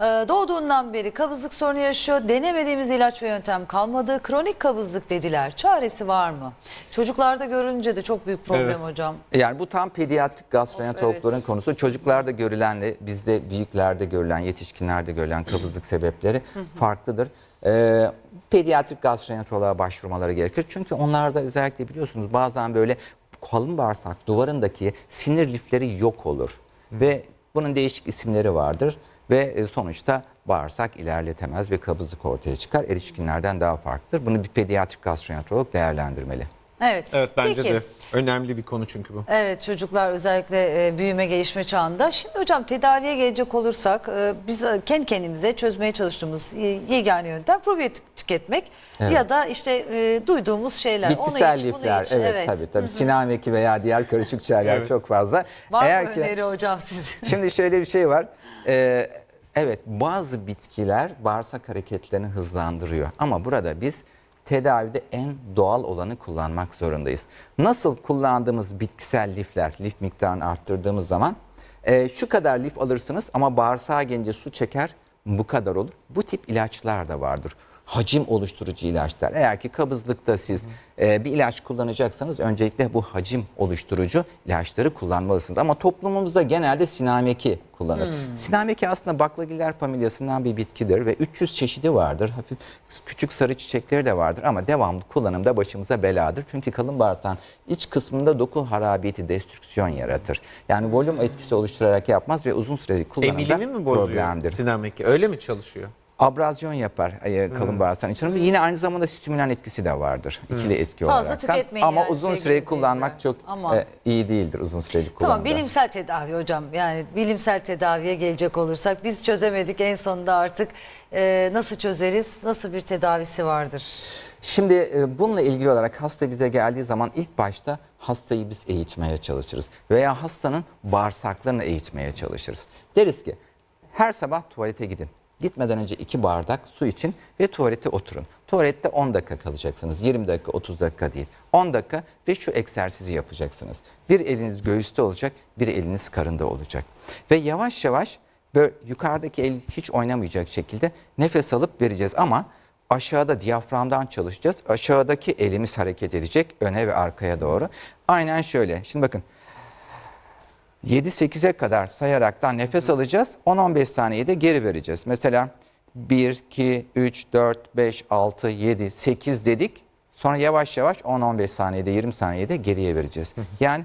doğduğundan beri kabızlık sorunu yaşıyor. Denemediğimiz ilaç ve yöntem kalmadı. Kronik kabızlık dediler. Çaresi var mı? Çocuklarda görünce de çok büyük problem Evet. hocam. Yani bu tam pediatrik gastroenterologların evet. konusu. Çocuklarda görülenle bizde büyüklerde görülen, yetişkinlerde görülen kabızlık sebepleri farklıdır. Ee, pediatrik gastroenteroloğa başvurmaları gerekir. Çünkü onlarda özellikle biliyorsunuz bazen böyle kalın bağırsak duvarındaki sinir lifleri yok olur. Ve bunun değişik isimleri vardır. Ve e, sonuçta bağırsak ilerletemez ve kabızlık ortaya çıkar. Erişkinlerden daha farklıdır. Bunu bir pediatrik gastroenterolog değerlendirmeli. Evet. Evet bence Peki. de önemli bir konu çünkü bu. Evet çocuklar özellikle e, büyüme gelişme çağında. Şimdi hocam tedaviye gelecek olursak e, biz kendi kendimize çözmeye çalıştığımız e, yegane yöntem probiyotik tüketmek Evet. ya da işte e, duyduğumuz şeyler. Bitkisel onu iç, bunu lifler iç. evet, tabii tabii sinameki veya diğer karışık çaylar Evet. çok fazla. Var Eğer mı ki öneri hocam sizin? şimdi şöyle bir şey var. Ee, evet bazı bitkiler bağırsak hareketlerini hızlandırıyor ama burada biz tedavide en doğal olanı kullanmak zorundayız. Nasıl kullandığımız bitkisel lifler, lif miktarını arttırdığımız zaman e, şu kadar lif alırsınız ama bağırsağa gelince su çeker bu kadar olur. Bu tip ilaçlar da vardır. Hacim oluşturucu ilaçlar. Eğer ki kabızlıkta siz e, bir ilaç kullanacaksanız öncelikle bu hacim oluşturucu ilaçları kullanmalısınız. Ama toplumumuzda genelde sinameki kullanır. Sinameki aslında baklagiller familyasından bir bitkidir ve 300 çeşidi vardır. Hafif küçük sarı çiçekleri de vardır ama devamlı kullanımda başımıza beladır. Çünkü kalın bağırsağın iç kısmında doku harabiyeti, destrüksiyon yaratır. Yani volüm etkisi oluşturarak yapmaz ve uzun süreli kullanımda Emilimi mi bozuyor problemdir Sinameki? Öyle mi çalışıyor? Abrazyon yapar e, kalın bağırsağın içine. Yine aynı zamanda stimülan etkisi de vardır. İkili etki Fazla olarak. tüketmeyin Ama yani uzun süreyi kullanmak çok e, iyi değildir uzun süreli kullanımda. Tamam bilimsel tedavi hocam yani bilimsel tedaviye gelecek olursak biz çözemedik en sonunda artık e, nasıl çözeriz nasıl bir tedavisi vardır? Şimdi e, bununla ilgili olarak hasta bize geldiği zaman ilk başta hastayı biz eğitmeye çalışırız. Veya hastanın bağırsaklarını eğitmeye çalışırız. Deriz ki her sabah tuvalete gidin. Gitmeden önce iki bardak su için ve tuvalete oturun. Tuvalette 10 dakika kalacaksınız. 20 dakika 30 dakika değil. 10 dakika ve şu egzersizi yapacaksınız. Bir eliniz göğüste olacak, bir eliniz karında olacak. Ve yavaş yavaş böyle yukarıdaki el hiç oynamayacak şekilde nefes alıp vereceğiz ama aşağıda diyaframdan çalışacağız. Aşağıdaki elimiz hareket edecek öne ve arkaya doğru. Aynen şöyle. Şimdi bakın 7-8'e kadar sayaraktan nefes alacağız. 10-15 saniyede geri vereceğiz. Mesela 1, 2, 3, 4, 5, 6, 7, 8 dedik. Sonra yavaş yavaş 10-15 saniyede 20 saniyede geriye vereceğiz. Yani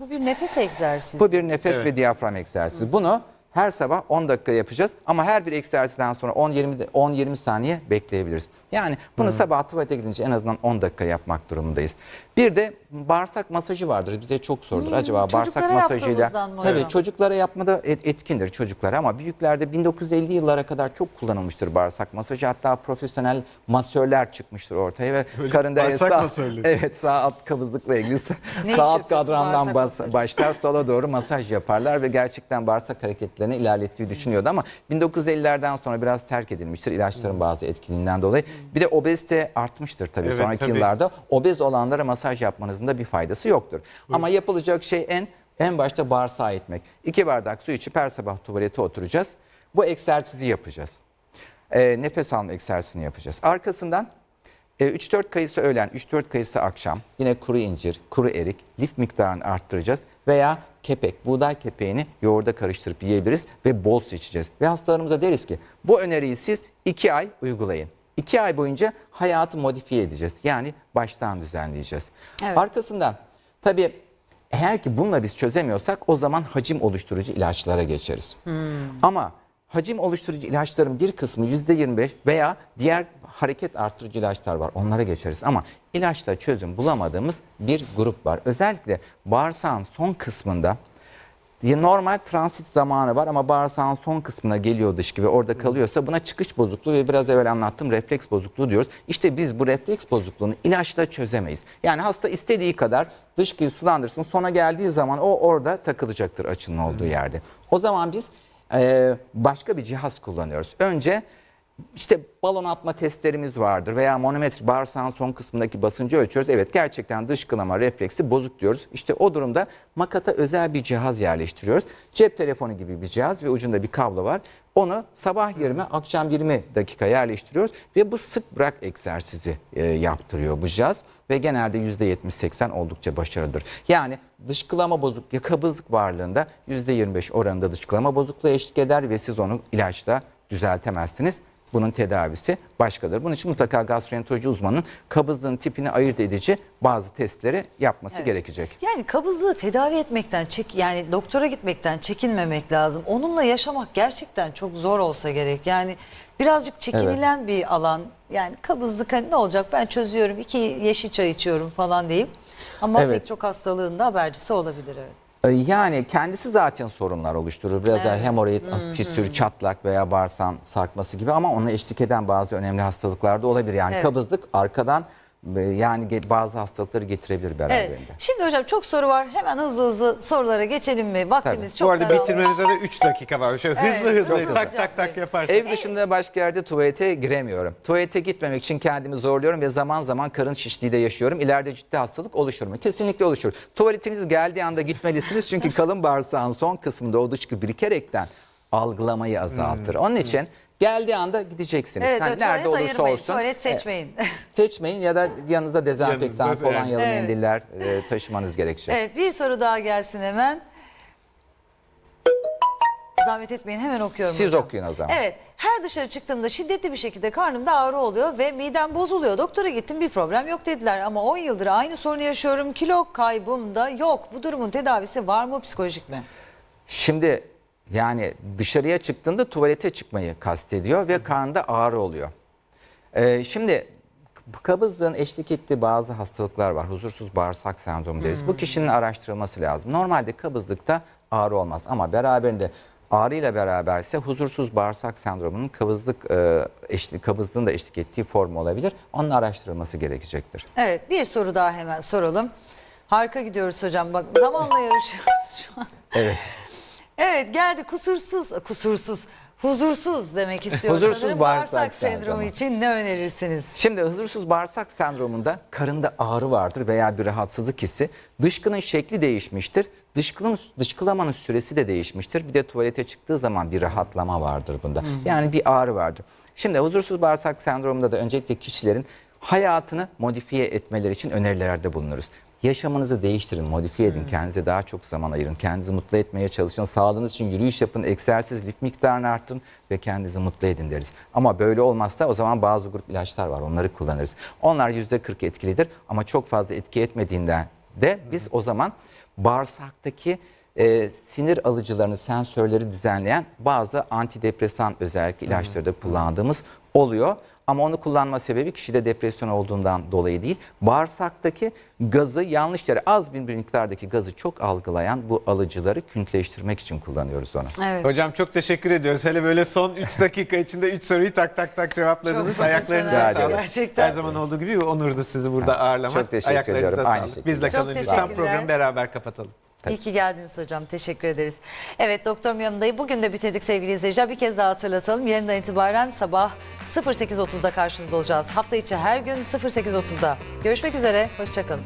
Bu bir nefes egzersizi. bu bir nefes Evet. ve diyafram egzersizi. Bunu her sabah 10 dakika yapacağız ama her bir egzersizden sonra 10-20 de- 10-20 saniye bekleyebiliriz. Yani bunu sabah tuvalete gidince en azından 10 dakika yapmak durumundayız. Bir de bağırsak masajı vardır. Bize çok sorulur. Acaba bağırsak masajıyla tabii çocuklara yapmada et- etkindir çocuklara ama büyüklerde 1950 yıllara kadar çok kullanılmıştır bağırsak masajı. Hatta profesyonel masörler çıkmıştır ortaya ve karında bağırsak sağ, masörleri. evet sağ alt kabızlıkla ilgili sağ alt kadrandan bas- başlar sola doğru masaj yaparlar ve gerçekten bağırsak hareketleri hastalıklarını ilerlettiği düşünüyordu ama 1950'lerden sonra biraz terk edilmiştir ilaçların bazı etkinliğinden dolayı. Bir de obezite artmıştır tabii Evet, sonraki tabii. yıllarda. Obez olanlara masaj yapmanızın da bir faydası yoktur. Ama yapılacak şey en en başta bağırsağı etmek. İki bardak su içip her sabah tuvalete oturacağız. Bu egzersizi yapacağız. Ee, nefes alma egzersizini yapacağız. Arkasından e, 3-4 kayısı öğlen, 3-4 kayısı akşam. Yine kuru incir, kuru erik, lif miktarını arttıracağız. Veya kepek, buğday kepeğini yoğurda karıştırıp yiyebiliriz ve bol su içeceğiz. Ve hastalarımıza deriz ki bu öneriyi siz 2 ay uygulayın. 2 ay boyunca hayatı modifiye edeceğiz. Yani baştan düzenleyeceğiz. Evet. Arkasından tabii eğer ki bununla biz çözemiyorsak o zaman hacim oluşturucu ilaçlara geçeriz. Ama hacim oluşturucu ilaçların bir kısmı %25 veya diğer hareket arttırıcı ilaçlar var. Onlara geçeriz ama ilaçta çözüm bulamadığımız bir grup var. Özellikle bağırsağın son kısmında ya normal transit zamanı var ama bağırsağın son kısmına geliyor dışkı ve orada kalıyorsa buna çıkış bozukluğu ve biraz evvel anlattığım refleks bozukluğu diyoruz. İşte biz bu refleks bozukluğunu ilaçla çözemeyiz. Yani hasta istediği kadar dışkıyı sulandırsın sonra geldiği zaman o orada takılacaktır açının olduğu yerde. O zaman biz eee, başka bir cihaz kullanıyoruz. Önce işte balon atma testlerimiz vardır veya manometre bağırsağın son kısmındaki basıncı ölçüyoruz. Evet gerçekten dışkılama refleksi bozuk diyoruz. İşte o durumda makata özel bir cihaz yerleştiriyoruz. Cep telefonu gibi bir cihaz ve ucunda bir kablo var. Onu sabah 20, akşam 20 dakika yerleştiriyoruz ve bu sık bırak egzersizi e, yaptırıyor bu cihaz ve genelde %70-80 oldukça başarılıdır. Yani dışkılama bozuk ya kabızlık varlığında %25 oranında dışkılama bozukluğu eşlik eder ve siz onu ilaçla düzeltemezsiniz. Bunun tedavisi başkadır. Bunun için mutlaka gastroenteroloji uzmanının kabızlığın tipini ayırt edici bazı testleri yapması Evet. gerekecek. Yani kabızlığı tedavi etmekten çek yani doktora gitmekten çekinmemek lazım. Onunla yaşamak gerçekten çok zor olsa gerek. Yani birazcık çekinilen bir alan. Yani kabızlık hani ne olacak ben çözüyorum iki yeşil çay içiyorum falan diyeyim. Ama Evet. pek çok hastalığın da habercisi olabilir evet. Ee, Yani kendisi zaten sorunlar oluşturur. Biraz Evet. hemoroid, fistül, çatlak veya bağırsağın sarkması gibi ama ona eşlik eden bazı önemli hastalıklar da olabilir. Yani Evet. kabızlık arkadan yani bazı hastalıkları getirebilir beraberinde. Evet. Şimdi hocam çok soru var. Hemen hızlı hızlı sorulara geçelim mi? Vaktimiz Tabii. çok Bu arada daralmış. bitirmemize de 3 dakika var. Şöyle Evet, hızlı hızlı çok tak hızlı. tak tak yaparsak. Ev dışında başka yerde tuvalete giremiyorum. Tuvalete gitmemek için kendimi zorluyorum ve zaman zaman karın şişliği de yaşıyorum. İleride ciddi hastalık oluşur mu? Kesinlikle oluşur. Tuvaletiniz geldiği anda gitmelisiniz çünkü kalın bağırsağın son kısmında o dışkı birikerekten algılamayı azaltır. Onun için geldiği anda gideceksiniz. Evet, Yani nerede tuvalet olursa ayırmayın. olsun. Tuvalet seçmeyin. Seçmeyin ya da yanınızda dezenfektan, Yanınızda, kolonyalı evet. mendiller e, taşımanız gerekecek. Evet bir soru daha gelsin hemen. Zahmet etmeyin hemen okuyorum Siz hocam. okuyun o zaman. Evet her dışarı çıktığımda şiddetli bir şekilde karnımda ağrı oluyor ve midem bozuluyor. Doktora gittim bir problem yok dediler ama 10 yıldır aynı sorunu yaşıyorum. Kilo kaybım da yok. Bu durumun tedavisi var mı psikolojik mi? Şimdi yani dışarıya çıktığında tuvalete çıkmayı kastediyor ve karnında ağrı oluyor. Ee, şimdi kabızlığın eşlik ettiği bazı hastalıklar var. Huzursuz bağırsak sendromu deriz. Bu kişinin araştırılması lazım. Normalde kabızlıkta ağrı olmaz ama beraberinde ağrıyla beraberse huzursuz bağırsak sendromunun kabızlık e, eşlik, kabızlığın da eşlik ettiği form olabilir. Onun araştırılması gerekecektir. Evet bir soru daha hemen soralım. Harika gidiyoruz hocam bak zamanla yarışıyoruz şu an. Evet. Evet geldi kusursuz, kusursuz, huzursuz demek istiyoruz. Huzursuz sanırım. bağırsak sendromu sendromu. için ne önerirsiniz? Şimdi huzursuz bağırsak sendromunda karında ağrı vardır veya bir rahatsızlık hissi. Dışkının şekli değişmiştir. Dışkının, dışkılamanın süresi de değişmiştir. Bir de tuvalete çıktığı zaman bir rahatlama vardır bunda. Yani bir ağrı vardır. Şimdi huzursuz bağırsak sendromunda da öncelikle kişilerin hayatını modifiye etmeleri için önerilerde bulunuruz. Yaşamınızı değiştirin, modifiye edin, kendinize daha çok zaman ayırın, kendinizi mutlu etmeye çalışın, sağlığınız için yürüyüş yapın, egzersiz, lif miktarını arttırın ve kendinizi mutlu edin deriz. Ama böyle olmazsa o zaman bazı grup ilaçlar var, onları kullanırız. Onlar %40 etkilidir ama çok fazla etki etmediğinden de biz o zaman bağırsaktaki e, sinir alıcılarını, sensörleri düzenleyen bazı antidepresan özellikle ilaçları da kullandığımız oluyor. Ama onu kullanma sebebi kişide depresyon olduğundan dolayı değil. Bağırsaktaki gazı yanlış yere az bir miktardaki gazı çok algılayan bu alıcıları küntleştirmek için kullanıyoruz onu. Evet. Hocam çok teşekkür ediyoruz. Hele böyle son 3 dakika içinde 3 soruyu tak tak tak cevapladınız. Çok Ayaklarınıza sağlık. gerçekten. Her zaman olduğu gibi onurdu sizi burada ağırlamak. çok teşekkür Ayaklarınıza ediyorum. Aynı sağlık. şekilde. Biz de Çok kalın teşekkürler. programı beraber kapatalım. Tabii. İyi ki geldiniz hocam. Teşekkür ederiz. Evet Doktor Miyamda'yı bugün de bitirdik sevgili izleyiciler. Bir kez daha hatırlatalım. Yarından itibaren sabah 08.30'da karşınızda olacağız. Hafta içi her gün 08.30'da. Görüşmek üzere. Hoşçakalın.